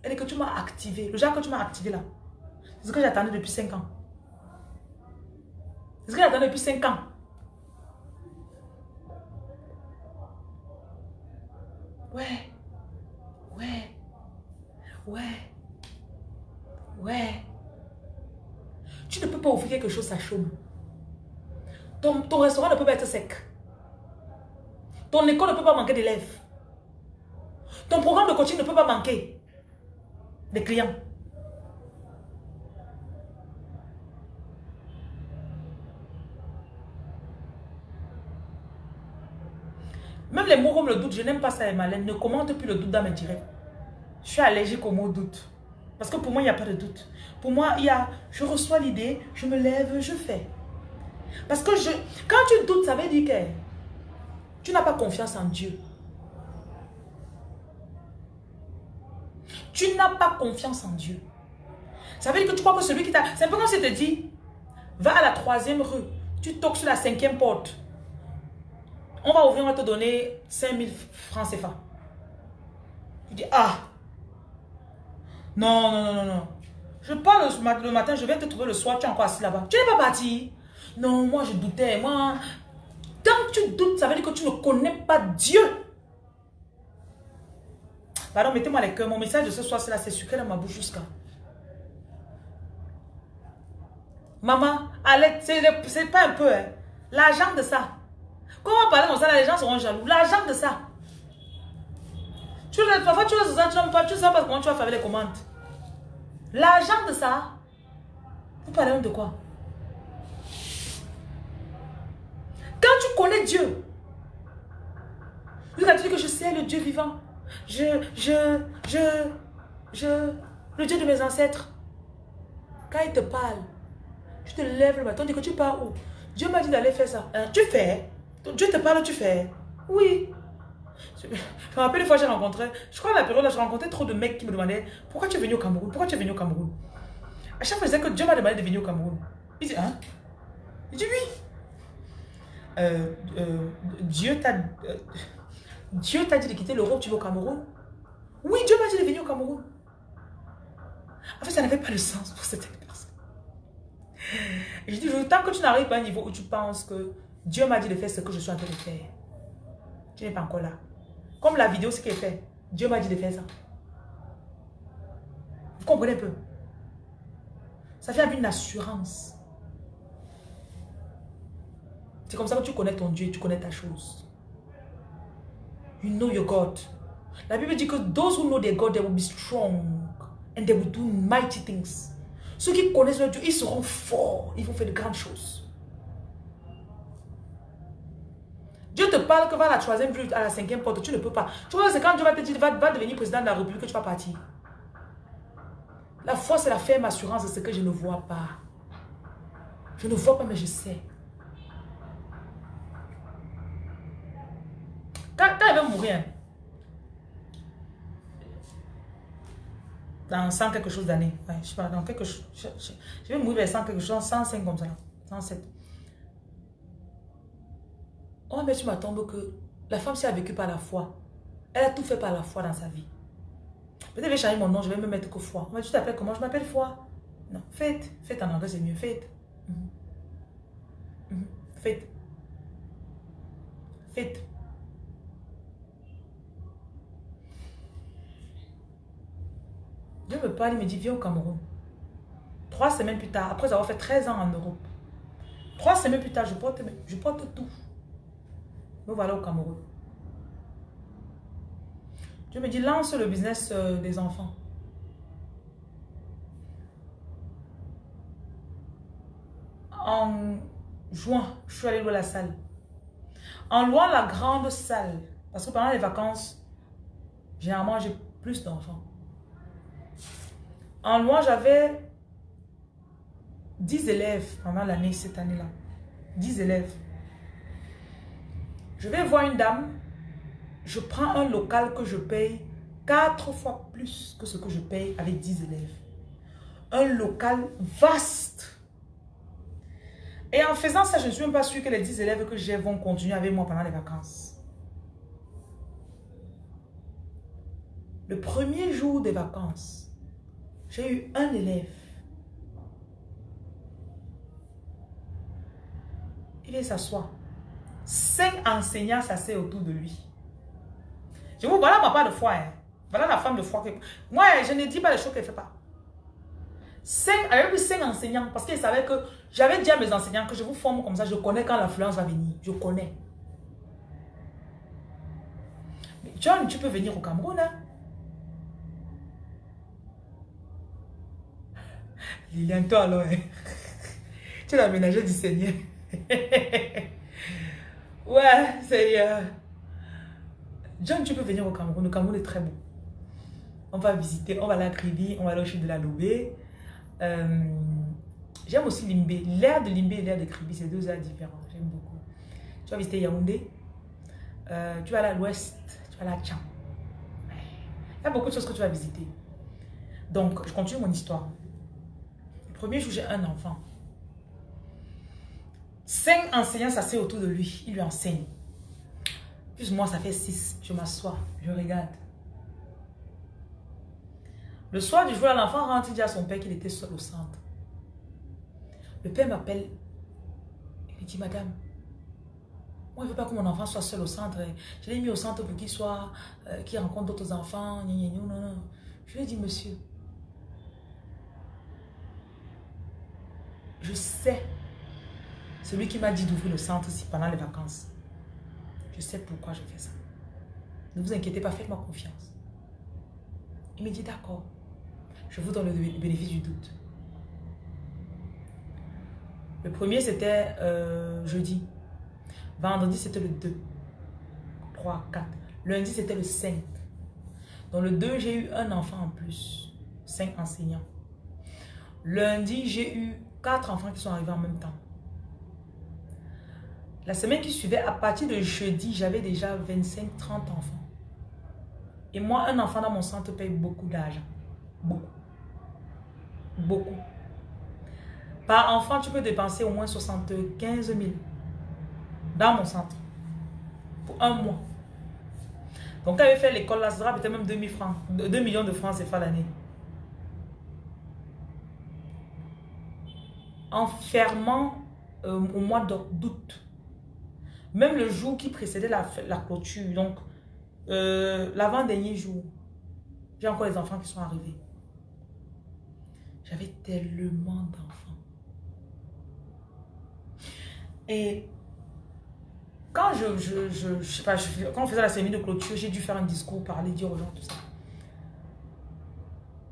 Elle est que tu m'as activé. Le genre que tu m'as activé là. C'est ce que j'attendais depuis 5 ans. C'est ce que j'attendais depuis 5 ans. Ouais. Ouais. Ouais. Ouais. Tu ne peux pas ouvrir quelque chose à chaud. Ton, restaurant ne peut pas être sec. Ton école ne peut pas manquer d'élèves. Ton programme de coaching ne peut pas manquer des clients. Même les mots comme le doute, je n'aime pas ça, Malène. Ne commente plus le doute dans mes directs. Je suis allergique au mot doute. Parce que pour moi, il n'y a pas de doute. Pour moi, il y a, je reçois l'idée, je me lève, je fais. Parce que je, quand tu doutes, ça veut dire que tu n'as pas confiance en Dieu. Tu n'as pas confiance en Dieu. Ça veut dire que tu crois que celui qui t'a... C'est un peu comme si te dit, va à la troisième rue, tu toques sur la cinquième porte. On va ouvrir, on va te donner 5000 francs CFA. Tu dis, ah, non, non, non, non, non. Je pars le, matin, je viens te trouver le soir, tu es encore assis là-bas. Tu n'es pas parti. Non, moi je doutais. Moi, que tu doutes, ça veut dire que tu ne connais pas Dieu. Pardon, mettez-moi les cœurs. Mon message de ce soir, c'est là, c'est sucré dans ma bouche jusqu'à. Maman, allez, c'est pas un peu, hein. L'argent de ça. Comment parler comme ça, les gens seront jaloux. L'argent de ça. Tu, parfois, tu pas, tu sais pas comment tu vas faire les commandes. L'argent de ça. Vous parlez de quoi? Quand tu connais Dieu, lui a dit que je sais le Dieu vivant je, je, je, je, le Dieu de mes ancêtres, quand il te parle, tu te lèves le matin, tu dis que tu pars où? Dieu m'a dit d'aller faire ça. Hein, tu fais? Dieu te parle, tu fais? Oui. Je me rappelle une fois, j'ai rencontré, je crois à la période là, j'ai rencontré trop de mecs qui me demandaient Pourquoi tu es venu au Cameroun? Pourquoi tu es venu au Cameroun? À chaque fois, que Dieu m'a demandé de venir au Cameroun. Il dit Hein? Il dit Oui. Euh, euh, Dieu t'a. Euh, Dieu t'a dit de quitter l'Europe, tu vas au Cameroun? Oui, Dieu m'a dit de venir au Cameroun. En fait, ça n'avait pas de sens pour cette personne. Je dis, tant que tu n'arrives pas à un niveau où tu penses que Dieu m'a dit de faire ce que je suis en train de faire. Tu n'es pas encore là. Comme la vidéo, ce est fait. Dieu m'a dit de faire ça. Vous comprenez un peu? Ça fait une assurance. C'est comme ça que tu connais ton Dieu, tu connais ta chose. You know your God. La Bible dit que those who know their God, they will be strong and they will do mighty things. Ceux qui connaissent leur Dieu, ils seront forts. Ils vont faire de grandes choses. Dieu te parle que va à la troisième rue, à la cinquième porte, tu ne peux pas. Tu vois, c'est quand Dieu va te dire, va, devenir président de la République que tu vas partir. La foi, c'est la ferme assurance de ce que je ne vois pas. Je ne vois pas, mais je sais. Quand, quand elle va mourir, dans 100 quelque chose d'années. Je sais pas, dans quelque chose. Je, vais mourir vers 100 quelque chose, 105 comme ça. 107. Oh, mais tu m'attends que la femme, elle a vécu par la foi, elle a tout fait par la foi dans sa vie. Peut-être je vais changer mon nom, je vais me mettre que foi. Mais tu t'appelles comment? Je m'appelle foi. Non, faites. Faites en anglais, c'est mieux. Faites. Mm Faites. Faites. Dieu me parle, il me dit, viens au Cameroun. Trois semaines plus tard, après avoir fait 13 ans en Europe, trois semaines plus tard, je porte, je porte tout. Me voilà au Cameroun. Dieu me dit, lance le business euh, des enfants. En juin, je suis allée louer la salle. En louant la grande salle, parce que pendant les vacances, généralement, j'ai plus d'enfants. En loin, j'avais 10 élèves pendant l'année, cette année-là. 10 élèves. Je vais voir une dame, je prends un local que je paye 4 fois plus que ce que je paye avec 10 élèves. Un local vaste. Et en faisant ça, je ne suis même pas sûre que les 10 élèves que j'ai vont continuer avec moi pendant les vacances. Le premier jour des vacances, j'ai eu un élève. Il vient s'asseoir. Cinq enseignants s'asseoir autour de lui. Je vous voilà ma part de foi. Hein. Voilà la femme de foi. Que... Moi, je ne dis pas les choses qu'elle ne fait pas. Cinq, avait cinq enseignants parce qu'il savait que j'avais dit à mes enseignants que je vous forme comme ça. Je connais quand l'influence va venir. Je connais. Mais John, tu peux venir au Cameroun. Hein? Liliane, toi alors, hein. tu es la ménagère du Seigneur. ouais, Seigneur. John, tu peux venir au Cameroun. Le Cameroun est très beau. On va visiter, on va à la Kribi, on va aller au chute de la Lobé. Euh, J'aime aussi Limbé. L'air de Limbé et l'air de Kribi, c'est deux airs différents. J'aime beaucoup. Tu vas visiter Yaoundé. Euh, tu vas aller à l'ouest. Tu vas aller à Tcham. Il y a beaucoup de choses que tu vas visiter. Donc, je continue mon histoire. Premier jour, j'ai un enfant. Cinq enseignants s'asseyent autour de lui. Il lui enseigne. Plus moi, ça fait six. Je m'assois, je regarde. Le soir du jour, l'enfant rentre, il dit à son père qu'il était seul au centre. Le père m'appelle. Il dit, madame, moi, je ne veux pas que mon enfant soit seul au centre. Je l'ai mis au centre pour qu'il soit, euh, qu'il rencontre d'autres enfants. Je lui ai dit, monsieur, Je sais. Celui qui m'a dit d'ouvrir le centre ici pendant les vacances. Je sais pourquoi je fais ça. Ne vous inquiétez pas, faites-moi confiance. Il me dit d'accord. Je vous donne le bénéfice du doute. Le premier, c'était euh, jeudi. Vendredi, c'était le 2. 3, 4. Lundi, c'était le 5. Dans le 2, j'ai eu un enfant en plus. 5 enseignants. Lundi, j'ai eu quatre enfants qui sont arrivés en même temps. La semaine qui suivait, à partir de jeudi, j'avais déjà 25-30 enfants. Et moi, un enfant dans mon centre paye beaucoup d'argent. Beaucoup. Beaucoup. Par enfant, tu peux dépenser au moins 75 000 dans mon centre. Pour un mois. Donc, quand avait fait l'école, là, ça peut-être même 2 francs, 2 millions de francs c'est l'année. en fermant euh, au mois d'août. Même le jour qui précédait la, clôture, donc euh, l'avant-dernier jour, j'ai encore les enfants qui sont arrivés. J'avais tellement d'enfants. Et quand je, je, sais pas, quand on faisait la cérémonie de clôture, j'ai dû faire un discours, parler, dire aux gens tout ça.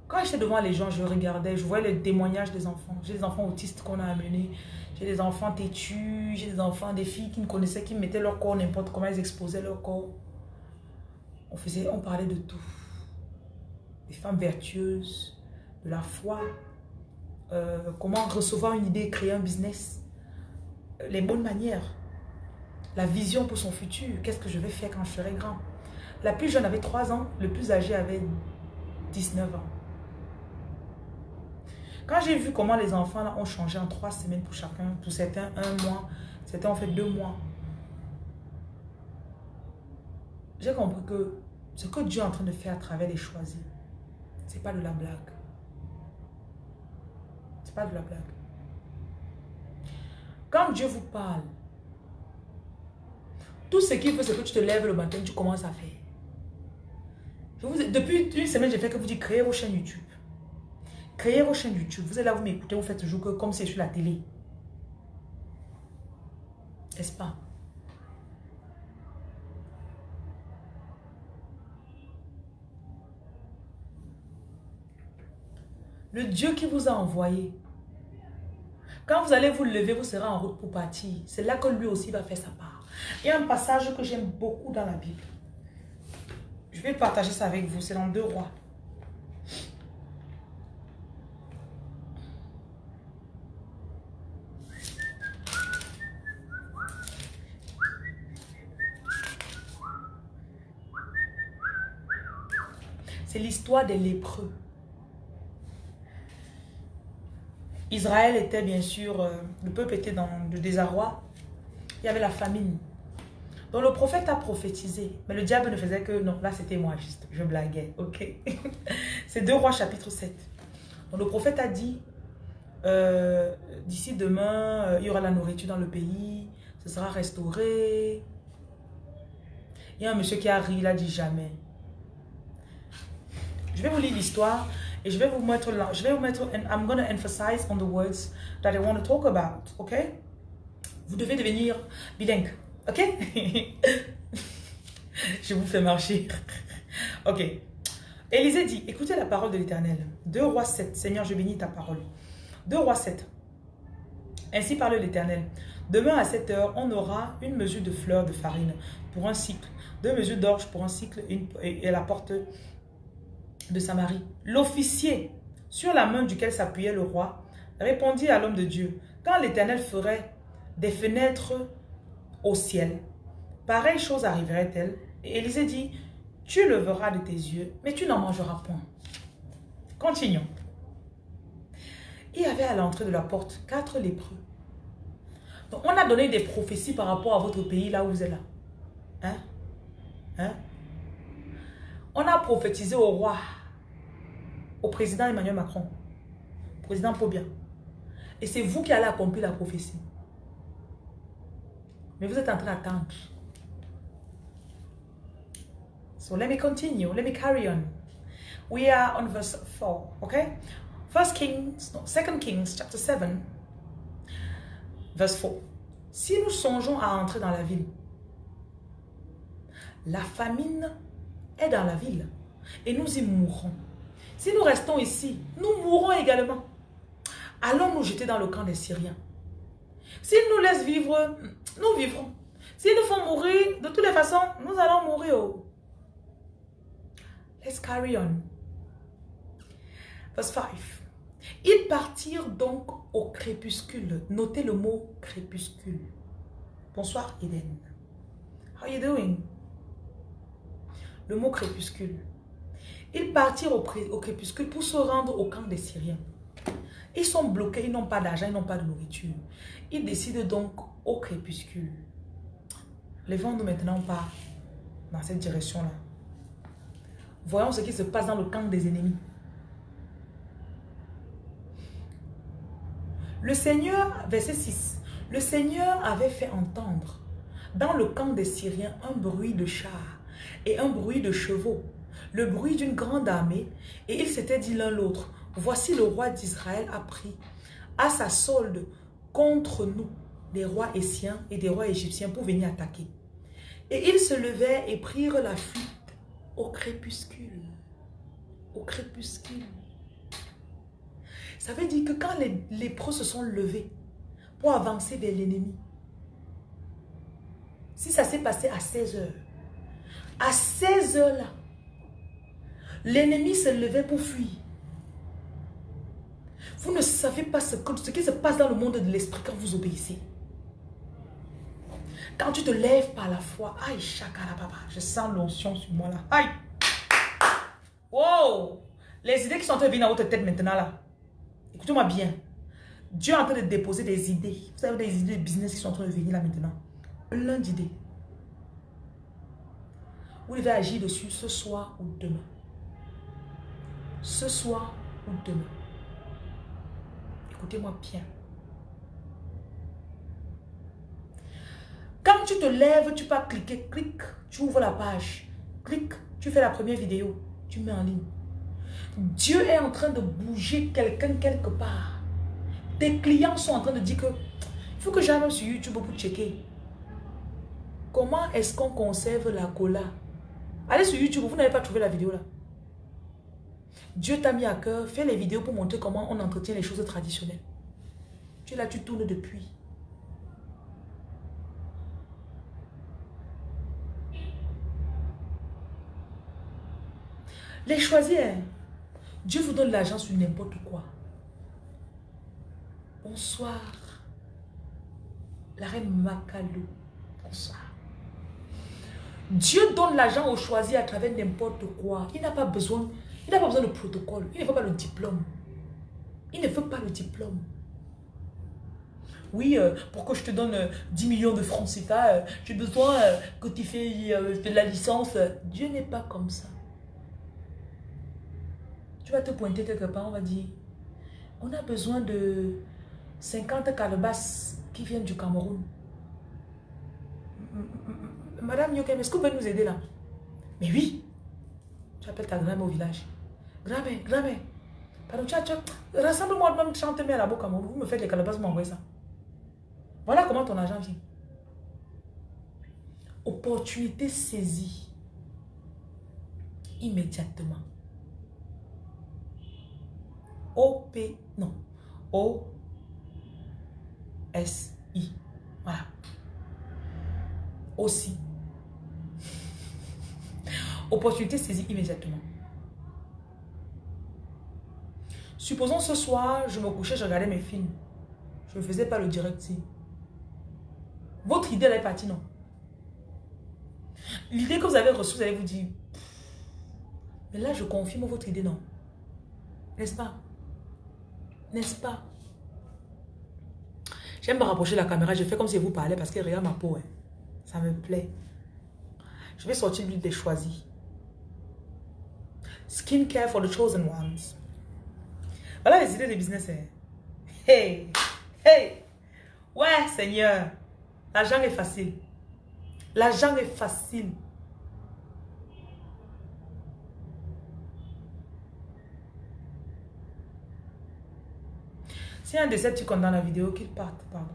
Quand j'étais devant les gens, je regardais, je voyais les témoignages des enfants. J'ai des enfants autistes qu'on a amenés, j'ai des enfants têtus, j'ai des enfants, des filles qui me connaissaient, qui mettaient leur corps n'importe comment, elles exposaient leur corps. On faisait, on parlait de tout. Des femmes vertueuses, de la foi, euh, comment recevoir une idée, créer un business, les bonnes manières, la vision pour son futur, qu'est-ce que je vais faire quand je serai grand? La plus jeune avait 3 ans, le plus âgé avait 19 ans. Quand j'ai vu comment les enfants là, ont changé en 3 semaines pour chacun, pour certains un mois, certains ont fait deux mois, j'ai compris que ce que Dieu est en train de faire à travers les choisis, c'est pas de la blague pas de la blague. Quand Dieu vous parle, tout ce qu'il veut, c'est que tu te lèves le matin, tu commences à faire. Depuis une semaine, j'ai fait que vous dites créez vos chaînes YouTube. Créez vos chaînes YouTube. Vous êtes là, vous m'écoutez, vous faites toujours que comme c'est sur la télé. N'est-ce pas? Le Dieu qui vous a envoyé quand vous allez vous lever, vous serez en route pour partir. C'est là que lui aussi va faire sa part. Il y a un passage que j'aime beaucoup dans la Bible. Je vais partager ça avec vous. C'est dans deux rois. Des lépreux. Israël était bien sûr, euh, le peuple était dans le désarroi. Il y avait la famine. Donc le prophète a prophétisé. Mais le diable ne faisait que, non, là c'était moi juste, je blaguais, ok? C'est 2 rois chapitre 7. Donc le prophète a dit, euh, d'ici demain, euh, il y aura la nourriture dans le pays, ce sera restauré. Il y a un monsieur qui a il a dit jamais. Je vais vous lire l'histoire et je vais vous mettre là, je vais vous mettre, and I'm going to emphasize on the words that I want to talk about, ok? Vous devez devenir bilingue, ok? je vous fais marcher. ok. Élisée dit, écoutez la parole de l'Éternel. 2 rois 7, Seigneur, je bénis ta parole. 2 rois 7. Ainsi parle l'Éternel. Demain à 7 heures, on aura une mesure de fleurs de farine pour un cycle, deux mesures d'orge pour un cycle et la porte de Samarie. L'officier, sur la main duquel s'appuyait le roi, répondit à l'homme de Dieu, quand l'Éternel ferait des fenêtres au ciel, pareille chose arriverait-elle? Et Élisée dit, tu le verras de tes yeux, mais tu n'en mangeras point. Continuons. Il y avait à l'entrée de la porte quatre lépreux. Donc, on a donné des prophéties par rapport à votre pays, là où vous êtes là. Hein? Hein? On a prophétisé au roi au président Emmanuel Macron, président Pobia. Et c'est vous qui allez accomplir la prophétie. Mais vous êtes en train d'attendre. So let me continue. Let me carry on. We are on verse 4, okay? First Kings, no, Second Kings, chapter 7, verse 4. Si nous songeons à entrer dans la ville, la famine est dans la ville et nous y mourrons. Si nous restons ici, nous mourrons également. Allons nous jeter dans le camp des Syriens. S'ils nous laissent vivre, nous vivrons. S'ils nous font mourir, de toutes les façons, nous allons mourir. Oh. Let's carry on. Verse 5. Ils partirent donc au crépuscule. Notez le mot crépuscule. Bonsoir Eden. How are you doing? Le mot crépuscule. Ils partirent au, crépuscule pour se rendre au camp des Syriens. Ils sont bloqués, ils n'ont pas d'argent, ils n'ont pas de nourriture. Ils décident donc au crépuscule. Levons-nous maintenant pas dans cette direction-là. Voyons ce qui se passe dans le camp des ennemis. Le Seigneur, verset 6, le Seigneur avait fait entendre dans le camp des Syriens un bruit de chars et un bruit de chevaux, le bruit d'une grande armée, et ils s'étaient dit l'un l'autre, voici le roi d'Israël a pris à sa solde contre nous des rois essiens et des rois égyptiens pour venir attaquer. Et ils se levèrent et prirent la fuite au crépuscule. Au crépuscule. Ça veut dire que quand les lépreux se sont levés pour avancer vers l'ennemi, si ça s'est passé à 16 heures, à 16 heures là, l'ennemi se levait pour fuir. Vous ne savez pas ce, ce qui se passe dans le monde de l'esprit quand vous obéissez. Quand tu te lèves par la foi, aïe, chakara papa, je sens l'onction sur moi là. Aïe. Wow. Les idées qui sont en train de venir dans votre tête maintenant là. Écoutez-moi bien. Dieu est en train de déposer des idées. Vous avez des idées de business qui sont en train de venir là maintenant. Plein d'idées. Vous devez agir dessus ce soir ou demain. Ce soir ou demain. Écoutez-moi bien. Quand tu te lèves, tu peux cliquer, clic, tu ouvres la page, clic, tu fais la première vidéo, tu mets en ligne. Dieu est en train de bouger quelqu'un quelque part. Tes clients sont en train de dire que il faut que j'aille sur YouTube pour checker. Comment est-ce qu'on conserve la cola? Allez sur YouTube, vous n'avez pas trouvé la vidéo là. Dieu t'a mis à cœur, fais les vidéos pour montrer comment on entretient les choses traditionnelles. Tu es là, tu tournes depuis. Les choisir. Dieu vous donne l'argent sur n'importe quoi. Bonsoir. La reine Makalou. Bonsoir. Dieu donne l'argent au choisi à travers n'importe quoi. Il n'a pas besoin, il n'a pas besoin de protocole. Il ne veut pas le diplôme. Il ne veut pas le diplôme. Oui, euh, pour que je te donne 10 euh, millions de francs CFA, euh, j'ai besoin que tu fais de la licence. Dieu n'est pas comme ça. Tu vas te pointer quelque part, on va dire, on a besoin de 50 calebasses qui viennent du Cameroun. Madame Yokem, est-ce que vous pouvez nous aider là? Mais oui. Tu appelles ta grand-mère au village. Grand-mère, grand-mère. Pardon, rassemble-moi même 30 000 à la Cameroun. Vous me faites les calebasses, vous m'envoyez ça. Voilà comment ton argent vient. Opportunité saisie. Immédiatement. O-P, non, O-S-I. Voilà. Aussi. Opportunité saisie immédiatement. Supposons ce soir, je me couchais, je regardais mes films. Je ne faisais pas le direct Votre idée, elle est partie, non? L'idée que vous avez reçue, vous allez vous dire, mais là, je confirme votre idée, non? N'est-ce pas? N'est-ce pas? J'aime me rapprocher de la caméra. Je fais comme si vous parlez parce que regarde ma peau. Hein. Ça me plaît. Je vais sortir l'huile des choisis. Skincare for the chosen ones. Voilà les idées de business. Hein. Hey! Hey! Ouais, Seigneur. L'argent est facile. L'argent est facile. Si un Décepticon dans la vidéo, qu'il parte, pardon.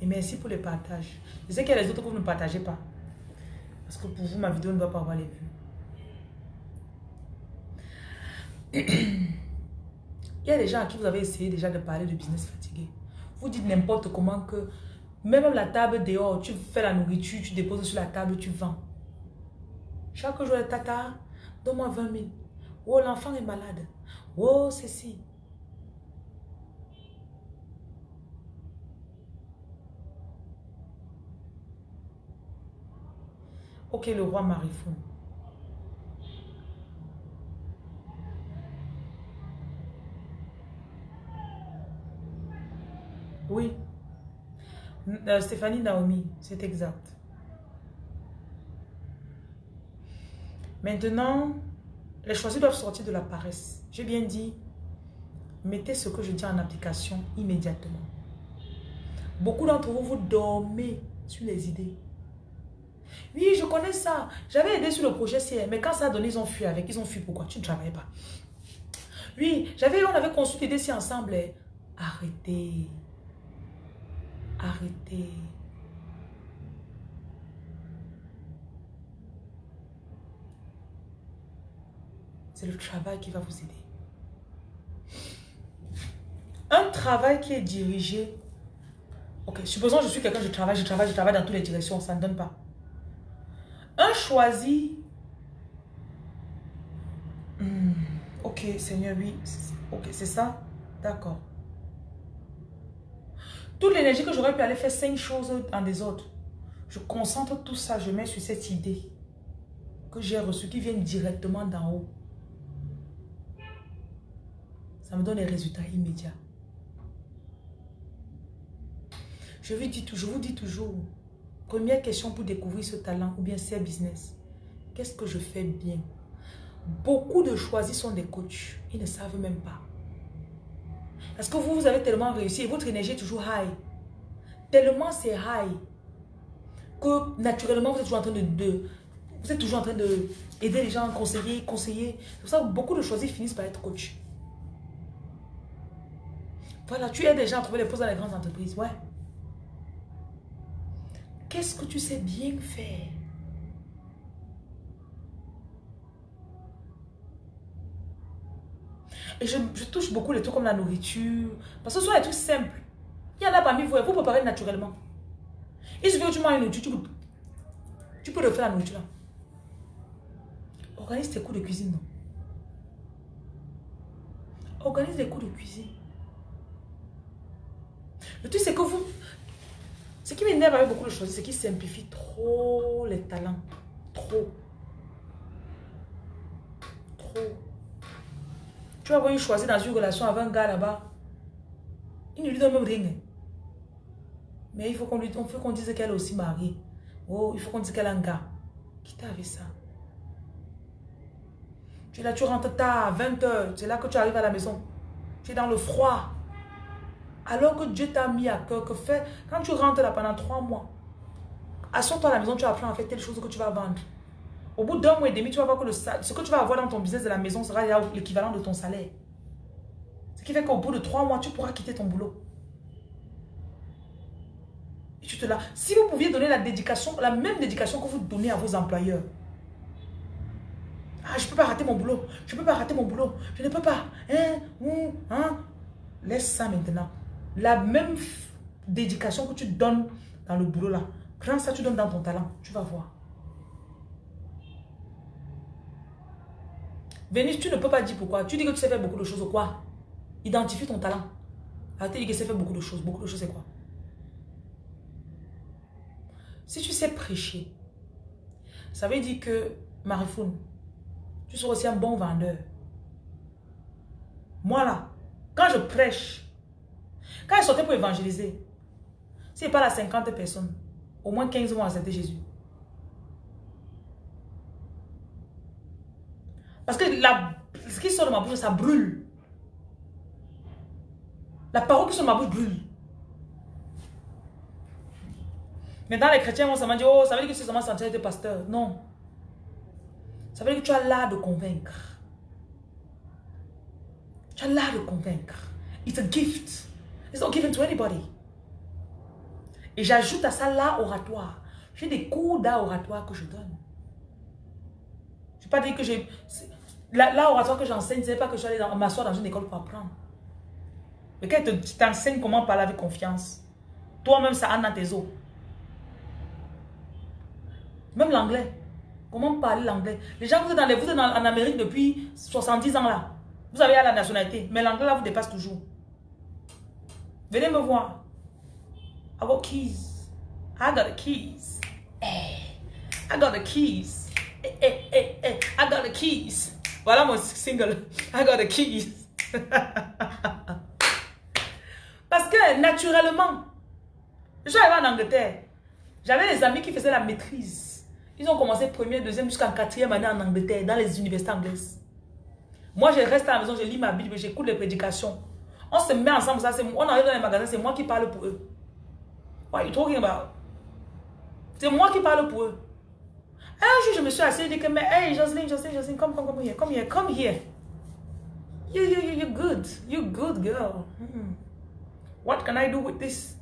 Et merci pour les partages. Je sais qu'il y a les autres vous ne partagez pas. Parce que pour vous, ma vidéo ne doit pas avoir les vues. Il y a des gens à qui vous avez essayé déjà de parler de business fatigué. Vous dites n'importe comment que même la table dehors, tu fais la nourriture, tu déposes sur la table, tu vends. Chaque jour, tata, donne-moi 20 000. Oh, l'enfant est malade. Oh, ceci. Ok, le roi Marifou. Oui. Euh, Stéphanie Naomi, c'est exact. Maintenant, les choisis doivent sortir de la paresse. J'ai bien dit, mettez ce que je dis en application immédiatement. Beaucoup d'entre vous, vous dormez sur les idées. Oui, je connais ça. J'avais aidé sur le projet CR, mais quand ça a donné, ils ont fui avec. Ils ont fui pourquoi? Tu ne travailles pas. Oui, j'avais, on avait construit l'idée ensemble. Arrêtez. Arrêtez. C'est le travail qui va vous aider. Un travail qui est dirigé. Ok, supposons que je suis quelqu'un, je travaille, je travaille, je travaille dans toutes les directions, ça ne donne pas. Un choisi. Hmm, ok, Seigneur, oui. Ok, c'est ça? D'accord. Toute l'énergie que j'aurais pu aller faire cinq choses des autres, je concentre tout ça, je mets sur cette idée que j'ai reçue, qui vient directement d'en haut. Ça me donne les résultats immédiats. Je vous dis, je vous dis toujours, première question pour découvrir ce talent ou bien ce business. Qu'est-ce que je fais bien? Beaucoup de choisis sont des coachs. Ils ne savent même pas. Parce que vous, vous avez tellement réussi et votre énergie est toujours high? Tellement c'est high que naturellement vous êtes toujours en train de, vous êtes toujours en train de aider les gens, conseiller, conseiller. C'est pour ça que beaucoup de choisis finissent par être coach. Voilà, tu aides les gens à trouver les postes dans les grandes entreprises. Ouais. Qu'est-ce que tu sais bien faire? Et je, touche beaucoup les trucs comme la nourriture. Parce que ce sont des trucs simples. Il y en a parmi vous, vous préparez naturellement. Il suffit que tu manges une nourriture, tu peux, tu peux refaire la nourriture. Organise tes cours de cuisine, non? Organise des cours de cuisine. Le truc, c'est que vous... Ce qui m'énerve avec beaucoup de choses, c'est qu'ils simplifient trop les talents. Trop. Trop. Tu vas voir une dans une relation avec un gars là-bas. Il ne lui donne même rien. Mais il faut qu'on lui qu'on dise qu'elle est aussi mariée. Oh, il faut qu'on dise qu'elle a un gars. Qui t'a avec ça? Tu es là, tu rentres tard, 20h. C'est là que tu arrives à la maison. Tu es dans le froid. Alors que Dieu t'a mis à cœur que fait, quand tu rentres là pendant trois mois, assure-toi à la maison, tu apprends à faire telle chose que tu vas vendre. Au bout d'un mois et demi, tu vas voir que le, ce que tu vas avoir dans ton business de la maison sera l'équivalent de ton salaire. Ce qui fait qu'au bout de trois mois, tu pourras quitter ton boulot. Si vous pouviez donner la dédication, la même dédication que vous donnez à vos employeurs. Ah, je ne peux pas rater mon boulot. Je ne peux pas rater mon boulot. Je ne peux pas. Hein, hein? Laisse ça maintenant la même dédication que tu donnes dans le boulot là, prends ça, tu donnes dans ton talent, tu vas voir. Vénus, tu ne peux pas dire pourquoi. Tu dis que tu sais faire beaucoup de choses ou quoi? Identifie ton talent. Arrête de dire que tu sais faire beaucoup de choses. Beaucoup de choses, c'est quoi? Si tu sais prêcher, ça veut dire que, Marifoun, tu seras aussi un bon vendeur. Moi là, quand je prêche, quand il sortait pour évangéliser, s'il pas à 50 personnes, au moins 15 vont accepter Jésus. Parce que la, ce qui sort de ma bouche, ça brûle. La parole qui sort de ma bouche brûle. Maintenant, les chrétiens vont seulement dire, oh, ça veut dire que c'est seulement sentir être pasteur. Non. Ça veut dire que tu as l'art de convaincre. Tu as l'art de convaincre. It's a gift. It's not given to anybody. Et j'ajoute à ça l'art oratoire. J'ai des cours d'art oratoire que je donne. Je ne pas dire que j'ai... L'art oratoire que j'enseigne, ce n'est pas que je suis allé m'asseoir dans une école pour apprendre. Mais quand tu t'enseignes comment parler avec confiance, toi-même, ça a dans tes os. Même l'anglais. Comment parler l'anglais? Les gens, vous êtes, dans les, vous êtes en Amérique depuis 70 ans là. Vous avez la nationalité. Mais l'anglais là vous dépasse toujours. Venez me voir. I got keys. I got the keys. Eh, I got the keys. Eh, eh, I got the keys. Voilà mon single. I got the keys. Parce que naturellement, arrivé en Angleterre. J'avais des amis qui faisaient la maîtrise. Ils ont commencé première, deuxième jusqu'en quatrième année en Angleterre, dans les universités anglaises. Moi, je reste à la maison, je lis ma Bible, j'écoute les prédications. On se met ensemble, ça, on arrive dans les magasins, c'est moi qui parle pour eux. About? C'est moi qui parle pour eux. Un jour, je me suis assise et dit que, mais, hey, Jocelyn, Jocelyn, Jocelyn, come, come, come here, come here, come here. You, you, you, you're good. You're good, girl. Hmm. What can I do with this?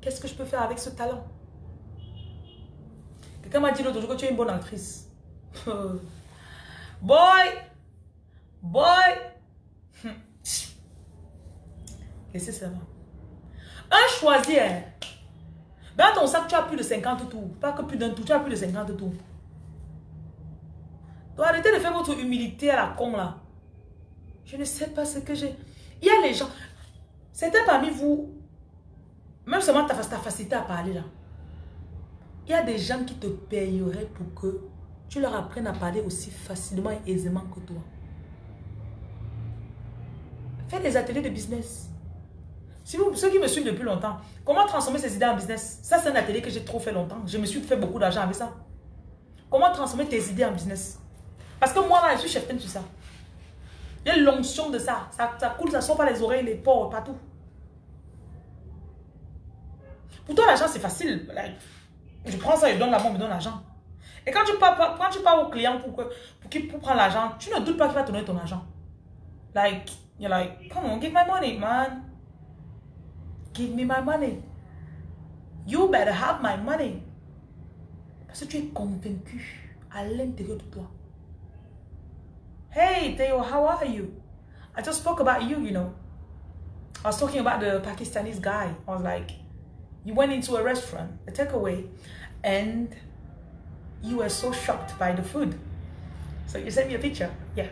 Qu'est-ce que je peux faire avec ce talent? Quelqu'un m'a dit l'autre jour que tu es une bonne actrice. Boy! Boy! Laissez ça? Un choisi, hein. Dans ton sac, tu as plus de 50 tours. Pas que plus d'un tour, tu as plus de 50 tours. Donc arrêtez de faire votre humilité à la con là. Je ne sais pas ce que j'ai. Il y a les gens. Certains parmi vous, même seulement ta, ta facilité à parler là. Il y a des gens qui te payeraient pour que tu leur apprennes à parler aussi facilement et aisément que toi. Fais des ateliers de business. Si vous, ceux qui me suivent depuis longtemps, comment transformer ces idées en business? Ça, c'est un atelier que j'ai trop fait longtemps. Je me suis fait beaucoup d'argent avec ça. Comment transformer tes idées en business? Parce que moi, là, je suis chef sur ça. Il y a l'onction de ça. ça. Ça coule, ça sort par les oreilles, les pores, partout. Pour toi, l'argent, c'est facile. Je prends ça, je donne la main, me donne l'argent. Et quand tu pars, quand tu pars au client pour, que, pour, pour prendre l'argent, tu ne doutes pas qu'il va te donner ton argent. Like, you're like, come on, give my money, man. Give me my money. You better have my money. Parce que tu es convaincu à l'intérieur de toi. Hey, Theo, how are you? I just spoke about you, you know. I was talking about the Pakistanis guy. I was like, you went into a restaurant, a takeaway, and you were so shocked by the food. So you sent me a picture. Yeah.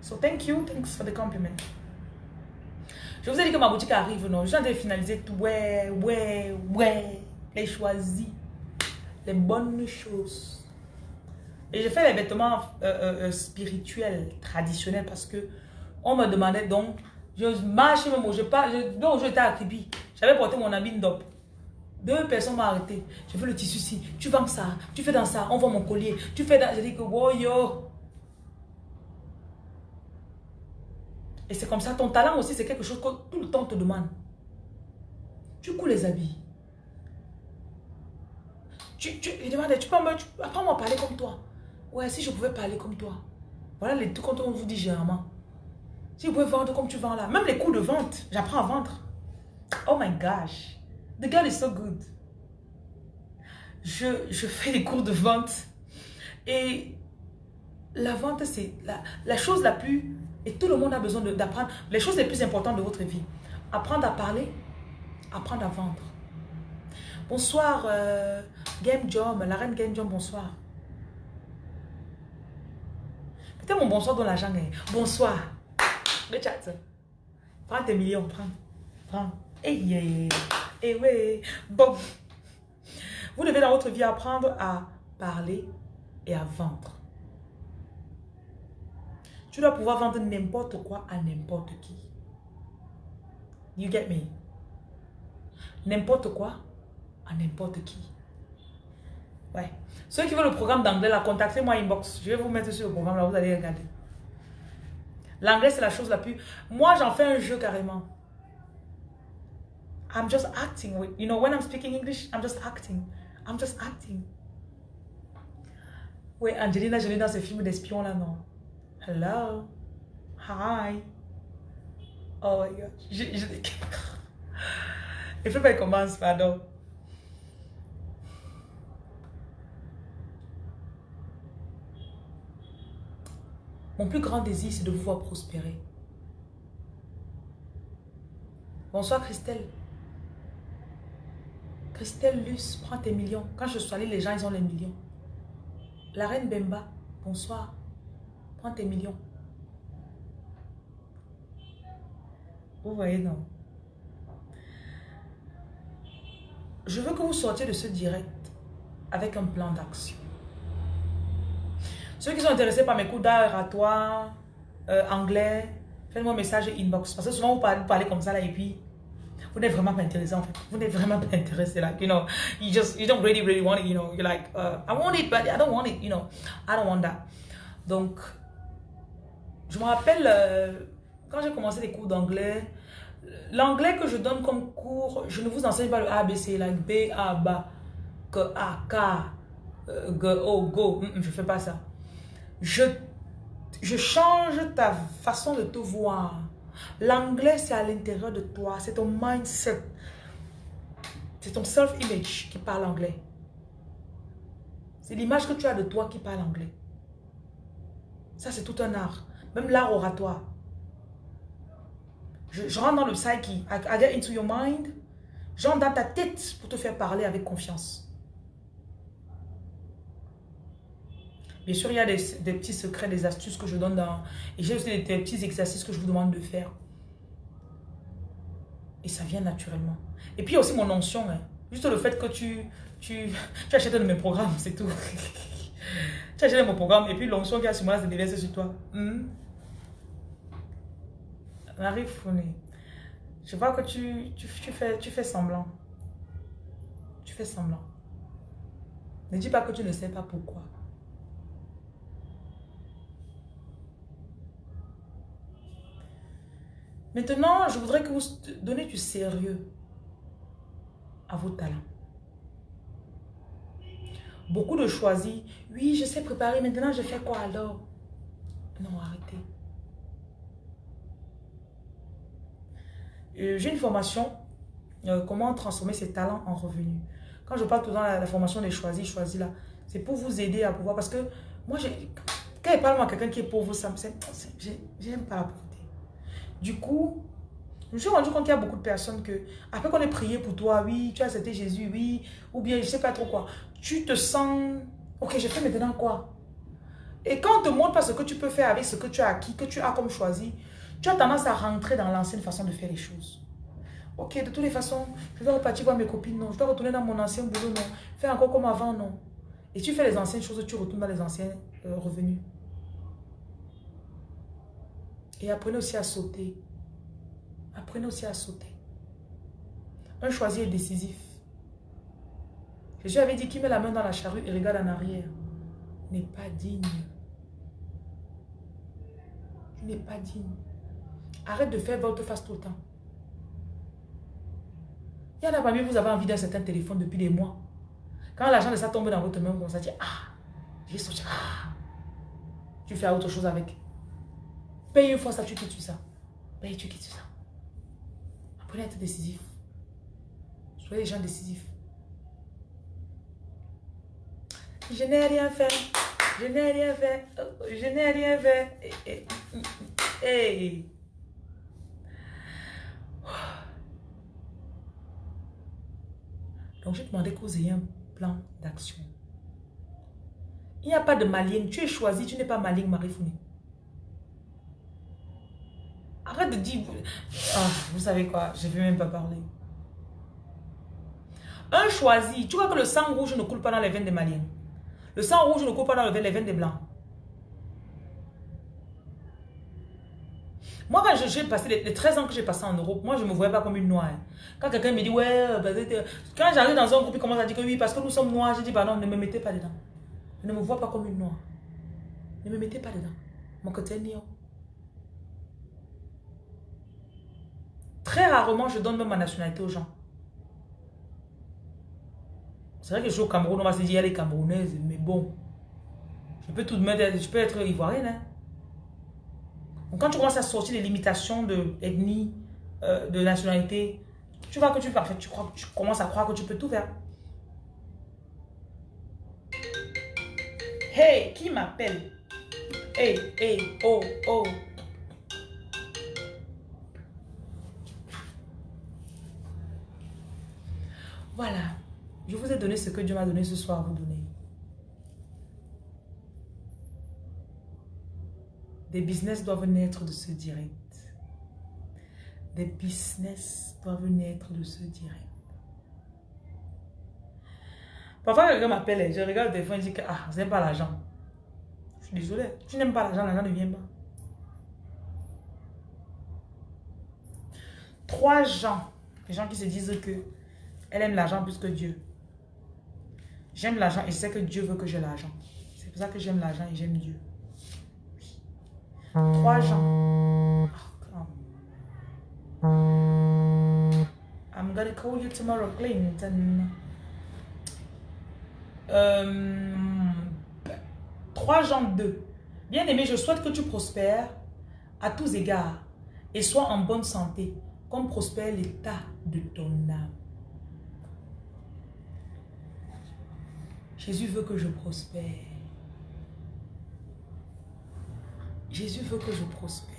So thank you. Thanks for the compliment. Je vous ai dit que ma boutique arrive, non? Je viens de finaliser tout. Ouais, ouais, ouais. Les choisis. Les bonnes choses. Et j'ai fait les vêtements euh, euh, euh, spirituels, traditionnels, parce que on me demandait donc, je marche même, je parle, donc j'étais à Kribi. J'avais porté mon habit Ndop. Deux personnes m'ont arrêté. Je fais le tissu ici. Tu vends ça. Tu fais dans ça. On vend mon collier. Tu fais dans... J'ai dit que, wow, yo. Et c'est comme ça. Ton talent aussi, c'est quelque chose que tout le temps te demande. Tu couds les habits. Tu, tu, il demande, tu peux apprends-moi à parler comme toi. Ouais, si je pouvais parler comme toi. Voilà les trucs quand on vous dit généralement. Si vous pouvez vendre comme tu vends là. Même les coûts de vente. J'apprends à vendre. Oh my gosh. The girl is so good. Je, je fais des cours de vente. Et la vente, c'est la, la, chose la plus... Et tout le monde a besoin d'apprendre les choses les plus importantes de votre vie. Apprendre à parler, apprendre à vendre. Bonsoir, euh, Game Jom, la reine Game Jom, bonsoir. Peut-être mon bonsoir dans la jungle. Bonsoir. Le chat. Prends tes millions, prends. Prends. Hey, yeah. Et oui, bon. Vous devez dans votre vie apprendre à parler et à vendre. Tu dois pouvoir vendre n'importe quoi à n'importe qui. You get me? N'importe quoi à n'importe qui. Ouais. Ceux qui veulent le programme d'anglais, la contactez-moi inbox. Je vais vous mettre sur le programme, là, vous allez regarder. L'anglais, c'est la chose la plus... Moi, j'en fais un jeu carrément. I'm just acting you know, when I'm speaking English, I'm just acting. I'm just acting. Oui, Angelina Jolie dans ce film d'espion là, non. Hello? Hi? Oh my God. Je, je... Il faut qu'elle commence, pardon. Mon plus grand désir, c'est de vous voir prospérer. Bonsoir Christelle. Christelle Luce, prends tes millions. Quand je suis allée, les gens, ils ont les millions. La reine Bemba, bonsoir. Prends tes millions. Vous voyez, non? Je veux que vous sortiez de ce direct avec un plan d'action. Ceux qui sont intéressés par mes cours d'art toi, euh, anglais, faites-moi un message inbox. Parce que souvent, vous parlez comme ça là et puis vous n'êtes vraiment pas intéressé en fait. Vous n'êtes vraiment pas intéressé. Like, you know, you just, you don't really, really want it, you know. You're like, uh, I want it, but I don't want it, you know. I don't want that. Donc, je me rappelle, euh, quand j'ai commencé les cours d'anglais, l'anglais que je donne comme cours, je ne vous enseigne pas le ABC, la B, A, B, K, A, K, euh, G, O, Go. Je ne fais pas ça. Je, je change ta façon de te voir. L'anglais, c'est à l'intérieur de toi. C'est ton mindset. C'est ton self-image qui parle anglais. C'est l'image que tu as de toi qui parle anglais. Ça, c'est tout un art. Même l'art oratoire. Je, rentre dans le psyche. I, get into your mind. J'entre dans ta tête pour te faire parler avec confiance. Bien sûr, il y a des, petits secrets, des astuces que je donne dans... Et j'ai aussi des, petits exercices que je vous demande de faire. Et ça vient naturellement. Et puis, il y a aussi mon onction. Hein. Juste le fait que tu, tu, tu achètes un de mes programmes, c'est tout. tu achètes mon programme et puis l'onction qui a sur moi se déverse sur toi. Hmm? Marie Founé, je vois que tu, tu, fais, tu fais semblant. Tu fais semblant. Ne dis pas que tu ne sais pas pourquoi. Maintenant, je voudrais que vous donnez du sérieux à vos talents. Beaucoup de choisis. Oui, je sais préparer. Maintenant, je fais quoi alors? Non, arrêtez. J'ai une formation. Euh, comment transformer ses talents en revenus. Quand je parle tout dans la, la formation des choisis, choisis là, c'est pour vous aider à pouvoir. Parce que moi, quand je parle à quelqu'un qui est pauvre, ça j'aime pas la pauvreté. Du coup, je me suis rendu compte qu'il y a beaucoup de personnes que, après qu'on ait prié pour toi, oui, tu as accepté Jésus, oui, ou bien je sais pas trop quoi, tu te sens, ok, je fais maintenant quoi? Et quand on te montre pas ce que tu peux faire avec ce que tu as acquis, que tu as comme choisi, tu as tendance à rentrer dans l'ancienne façon de faire les choses. Ok, de toutes les façons, je dois repartir voir mes copines, non. Je dois retourner dans mon ancien boulot, non. Faire encore comme avant, non. Et tu fais les anciennes choses, tu retournes dans les anciens euh, revenus. Et apprenez aussi à sauter. Apprenez aussi à sauter. Un choisi est décisif. Jésus avait dit qui met la main dans la charrue et regarde en arrière n'est pas digne. Tu n'es pas digne. Arrête de faire votre face tout le temps. Il y en a parmi vous avez envie d'un certain téléphone depuis des mois. Quand l'argent de ça tombe dans votre main, vous commencez à Ah, j'ai sorti. Ah. Tu fais autre chose avec. Paye une fois ça, tu quittes ça. Paye, tu quittes ça. Apprenez être décisif. Soyez des gens décisifs. Je n'ai rien fait. Je n'ai rien fait. Je n'ai rien fait. Hey. Donc, je demandé que vous ayez un plan d'action. Il n'y a pas de maligne. Tu es choisi, tu n'es pas maligne, Marie Founé. Arrête de dire... Ah, vous savez quoi, je ne vais même pas parler. Un choisi, tu vois que le sang rouge ne coule pas dans les veines des maliens. Le sang rouge ne coule pas dans les veines des blancs. Moi, quand j'ai passé les, 13 ans que j'ai passé en Europe, moi, je ne me voyais pas comme une noire. Quand quelqu'un me dit, ouais, bah, quand j'arrive dans un groupe, il commence à dire que oui, parce que nous sommes noirs, je dis, bah non, ne me mettez pas dedans. Ne me vois pas comme une noire. Ne me mettez pas dedans. Mon côté Très rarement, je donne même ma nationalité aux gens. C'est vrai que je suis au Cameroun, on va se dire, elle est camerounaise, mais bon. Je peux tout même, je peux être ivoirienne. Hein. Quand tu commences à sortir les limitations de ethnie, euh, de nationalité, tu vois que tu parfait, tu, crois, tu commences à croire que tu peux tout faire. Hey, qui m'appelle? Hey, hey, oh, oh. Voilà. Je vous ai donné ce que Dieu m'a donné ce soir à vous donner. Des business doivent naître de ce direct. Des business doivent naître de ce direct. Parfois, quelqu'un m'appelle, je regarde le téléphone et je dis que ah, n'aimez pas l'argent. Je suis désolé. Tu n'aimes pas l'argent, l'argent ne vient pas. Trois gens, les gens qui se disent que elle aime l'argent plus que Dieu. J'aime l'argent et je sais que Dieu veut que j'ai l'argent. C'est pour ça que j'aime l'argent et j'aime Dieu. Trois gens. I'm gonna call you tomorrow, Clinton. Euh, 3 Jean 2. Bien-aimé, je souhaite que tu prospères à tous égards et sois en bonne santé, comme prospère l'état de ton âme. Jésus veut que je prospère. Jésus veut que je prospère.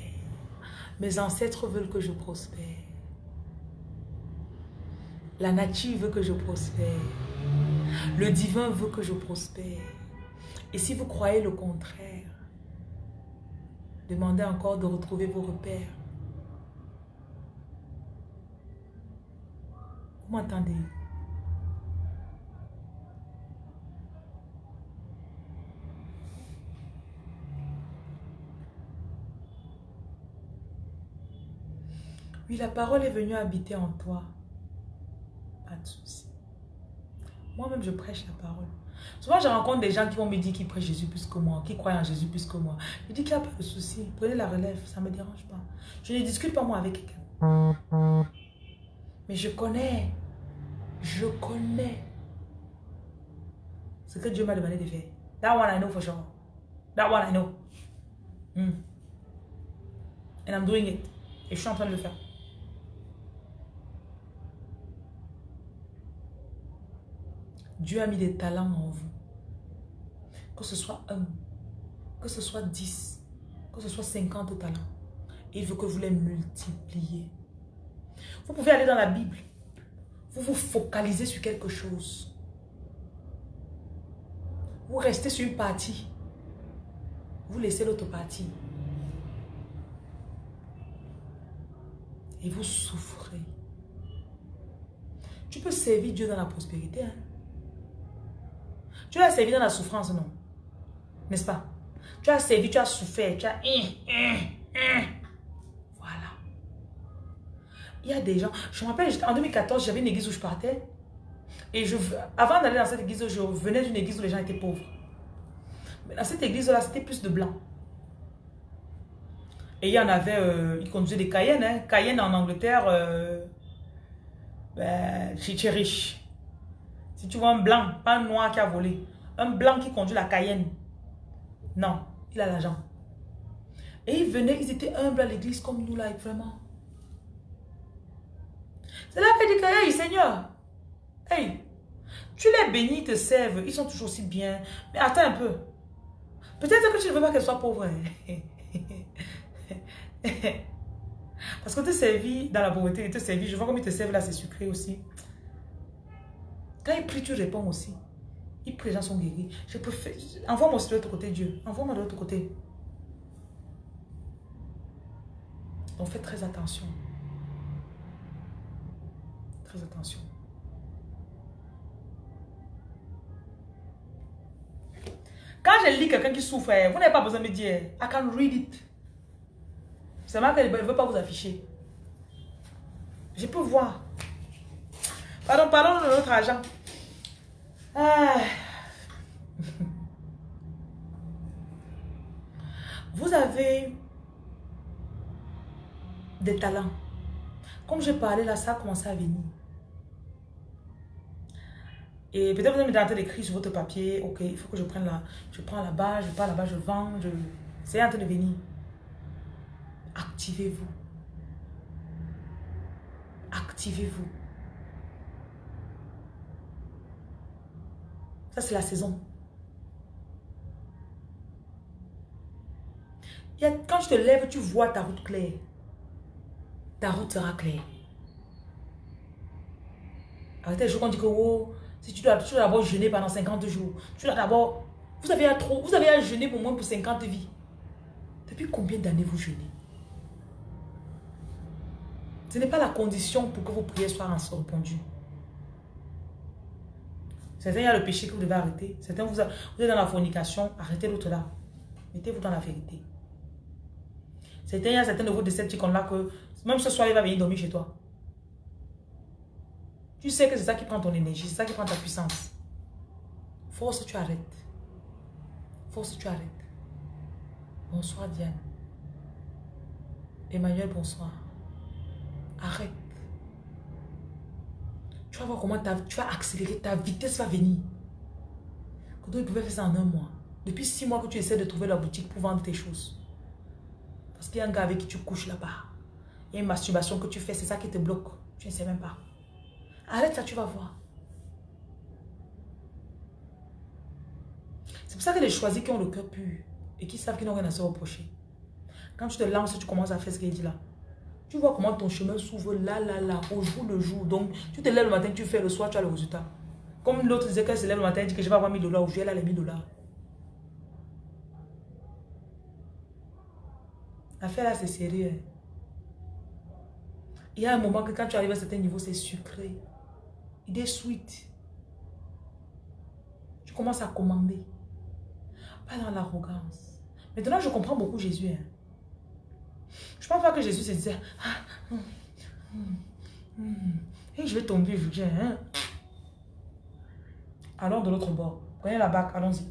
Mes ancêtres veulent que je prospère. La nature veut que je prospère. Le divin veut que je prospère. Et si vous croyez le contraire, demandez encore de retrouver vos repères. Vous m'entendez? Oui, la parole est venue habiter en toi. Pas de souci. Moi-même, je prêche la parole. Souvent, je rencontre des gens qui vont me dire qu'ils prêchent Jésus plus que moi, qui croient en Jésus plus que moi. Je dis qu'il n'y a pas de souci. Prenez la relève, ça ne me dérange pas. Je ne discute pas moi avec quelqu'un. Mais je connais, je connais ce que Dieu m'a demandé de faire. That one I know for sure. That one I know. Hmm. And I'm doing it. Et je suis en train de le faire. Dieu a mis des talents en vous. Que ce soit un, que ce soit dix, que ce soit cinquante talents. il veut que vous les multipliez. Vous pouvez aller dans la Bible. Vous vous focalisez sur quelque chose. Vous restez sur une partie. Vous laissez l'autre partie. Et vous souffrez. Tu peux servir Dieu dans la prospérité. Hein? Tu as servi dans la souffrance, non? N'est-ce pas? Tu as servi, tu as souffert, tu as... Hein, hein, hein. Voilà. Il y a des gens... Je me rappelle, en 2014, j'avais une église où je partais. Et je, avant d'aller dans cette église, je venais d'une église où les gens étaient pauvres. Mais dans cette église-là, c'était plus de blancs. Et il y en avait, euh, ils conduisaient des Cayennes. Cayenne en Angleterre, euh, ben, riche. Tu vois un blanc, pas un noir qui a volé, un blanc qui conduit la Cayenne, non, il a l'argent. Et ils venaient, ils étaient humbles à l'église comme nous là, vraiment. C'est là qu'il dit que, hey Seigneur, hey, tu les bénis, te servent, ils sont toujours aussi bien. Mais attends un peu. Peut-être que tu ne veux pas qu'elle soit pauvre. Parce que te servis dans la pauvreté, te servis, je vois comme ils te servent là, c'est sucré aussi. Quand il prie, tu réponds aussi. Il prie, les gens sont guéris. Je préfère. Envoie-moi de l'autre côté, Dieu. Envoie-moi de l'autre côté. Donc faites très attention. Très attention. Quand je lis quelqu'un qui souffre, eh, vous n'avez pas besoin de me dire, I can read it. C'est mal qu'elle ne veut pas vous afficher. Je peux voir. Pardon, parlons de notre argent. Ah. Vous avez des talents. Comme je parlais là, ça a commencé à venir. Et peut-être vous avez en train d'écrire sur votre papier, ok, il faut que je prenne là, je prends là-bas, je pars là-bas, je vends, je... c'est en train de venir. Activez-vous. Activez-vous. Ça, c'est la saison. quand tu te lèves, tu vois ta route claire. Ta route sera claire. Arrêtez les jours qu'on dit que oh, si tu dois, d'abord jeûner pendant 50 jours. Tu dois d'abord... Vous avez à trop, vous avez à jeûner pour moins pour 50 vies. Depuis combien d'années vous jeûnez? Ce n'est pas la condition pour que vos prières soient répondues. Certains, il y a le péché que vous devez arrêter. Certains, vous, êtes dans la fornication, arrêtez l'autre là. Mettez-vous dans la vérité. Certains, il y a certains de vos décepticons là que même ce soir, il va venir dormir chez toi. Tu sais que c'est ça qui prend ton énergie, c'est ça qui prend ta puissance. Force, tu arrêtes. Force, tu arrêtes. Bonsoir Diane. Emmanuel, bonsoir. Arrête. Tu vas voir comment tu vas accélérer, ta vitesse va venir. Quand il pouvait faire ça en un mois. Depuis six mois que tu essaies de trouver la boutique pour vendre tes choses. Parce qu'il y a un gars avec qui tu couches là-bas. Il y a une masturbation que tu fais, c'est ça qui te bloque. Tu ne sais même pas. Arrête ça, tu vas voir. C'est pour ça que les choisis qui ont le cœur pur et qui savent qu'ils n'ont rien à se reprocher. Quand tu te lances, tu commences à faire ce qu'il dit là. Tu vois comment ton chemin s'ouvre là, là, là, au jour le jour. Donc, tu te lèves le matin, tu fais le soir, tu as le résultat. Comme l'autre disait qu'elle se lève le matin, elle dit que je vais avoir 1000 dollars. Aujourd'hui, elle a les 1000 dollars. L'affaire là, c'est sérieux. Hein. Il y a un moment que quand tu arrives à un certain niveau, c'est sucré. Il est sweet. Tu commences à commander. Pas dans l'arrogance. Maintenant, je comprends beaucoup Jésus. Hein. Je pense pas que Jésus se disait, ah, hum, hum, hum, je vais tomber, je hein. Allons de l'autre bord. Prenez la bague, allons-y.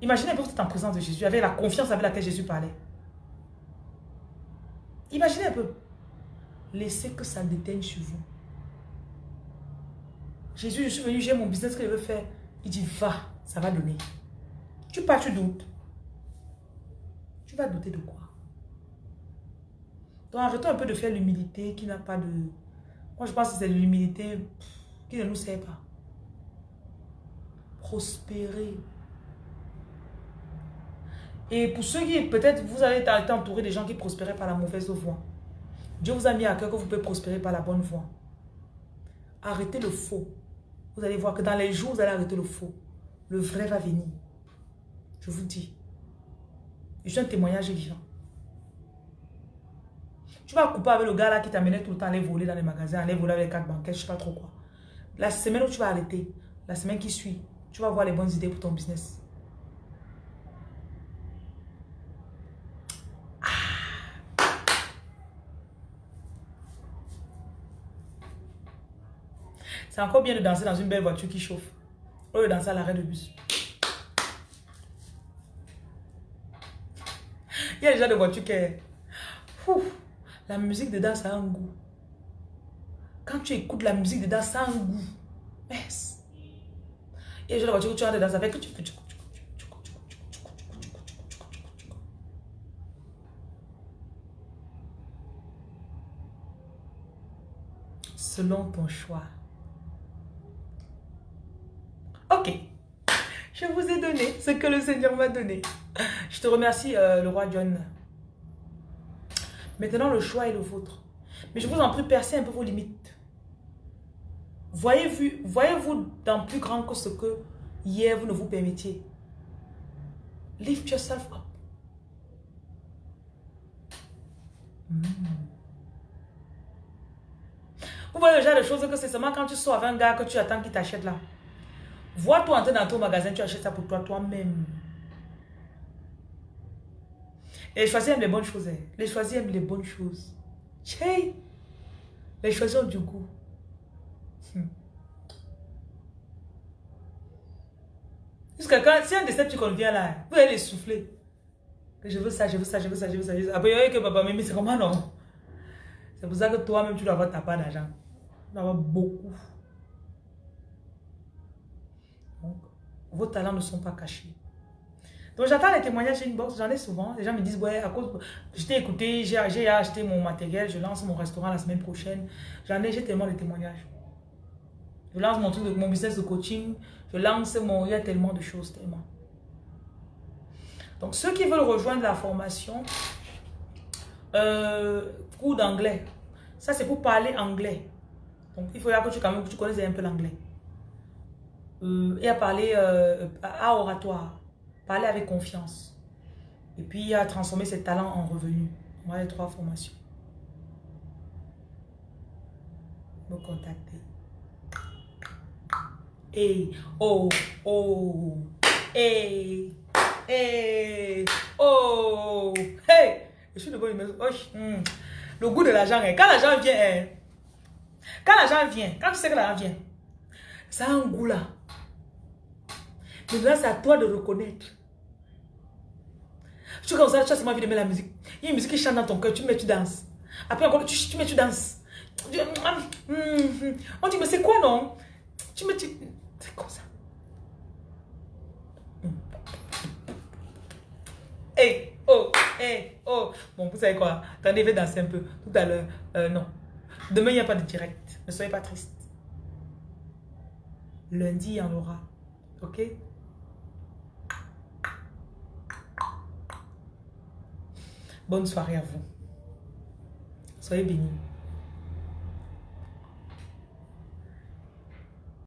Imaginez vous êtes en présence de Jésus, avec la confiance avec laquelle Jésus parlait. Imaginez un peu. Laissez que ça déteigne sur vous. Jésus, je suis venu, j'ai mon business que je veux faire. Il dit, va, ça va donner. Tu pars, tu doutes. Tu vas douter de quoi? Donc arrêtons un peu de faire l'humilité qui n'a pas de... Moi, je pense que c'est l'humilité qui ne nous sert pas. Prospérer. Et pour ceux qui, peut-être, vous avez été entouré des gens qui prospéraient par la mauvaise voie. Dieu vous a mis à cœur que vous pouvez prospérer par la bonne voie. Arrêtez le faux. Vous allez voir que dans les jours, vous allez arrêter le faux. Le vrai va venir. Je vous dis. Je suis un témoignage vivant. Tu vas couper avec le gars là qui t'amenait tout le temps à aller voler dans les magasins, aller voler avec les cartes bancaires, je sais pas trop quoi. La semaine où tu vas arrêter, la semaine qui suit, tu vas avoir les bonnes idées pour ton business. C'est encore bien de danser dans une belle voiture qui chauffe. Au lieu de danser à l'arrêt de bus. Il y a déjà des voitures qui... la musique dedans, ça a un goût. Quand tu écoutes la musique dedans, ça a un goût. Yes. Il y a déjà des voitures que tu ça fait que tu... Selon ton choix. Ok. Je vous ai donné ce que le Seigneur m'a donné. Je te remercie, euh, le roi John. Maintenant, le choix est le vôtre. Mais je vous en prie, percez un peu vos limites. Voyez-vous voyez dans plus grand que ce que hier vous ne vous permettiez. Lift yourself up. Hmm. Vous voyez le genre de choses que c'est seulement quand tu sors avec un gars que tu attends qu'il t'achète là. Vois-toi entrer dans ton magasin, tu achètes ça pour toi, toi-même. Les choisis aiment les bonnes choses. Hein. Les choisis aiment les bonnes choses. Hey! Les choisis ont du goût. Hmm. Jusqu'à quand, si un décep qu'on vient là, vous allez souffler. je veux ça, je veux ça, je veux ça, je veux ça. Après, il y a que papa, mais c'est comment non? C'est pour ça que toi-même, tu dois avoir ta part d'argent. Tu dois avoir beaucoup. vos talents ne sont pas cachés. Donc j'attends les témoignages inbox, j'en ai souvent. Les gens me disent, ouais, à cause, je t'ai écouté, j'ai acheté mon matériel, je lance mon restaurant la semaine prochaine. J'en ai, j'ai tellement de témoignages. Je lance mon mon business de coaching, je lance mon, il y a tellement de choses, tellement. Donc ceux qui veulent rejoindre la formation, euh, cours d'anglais, ça c'est pour parler anglais. Donc il faut que tu, que tu connaisses un peu l'anglais euh, et à parler euh, à oratoire, parler avec confiance. Et puis à transformer ses talents en revenus. Voilà les trois formations. Me contacter. Et oh, oh, et et oh, hey, je suis de bonne humeur. Oh, hmm. Le goût de l'argent, quand l'argent vient, hein. quand l'argent vient, quand tu sais que l'argent vient, ça a un goût là. Maintenant, c'est à toi de reconnaître. Tu comme ça, tu as seulement envie de mettre la musique. Il y a une musique qui chante dans ton cœur, tu mets, tu danses. Après encore, tu, tu mets, tu danses. On dit, mais c'est quoi, non? Tu me dis, c'est comme ça? Hey, oh, hey, oh. Bon, vous savez quoi? Attendez, je vais danser un peu. Tout à l'heure, euh, non. Demain, il n'y a pas de direct. Ne soyez pas triste. Lundi, il y en aura. Ok? Bonne soirée à vous. Soyez bénis.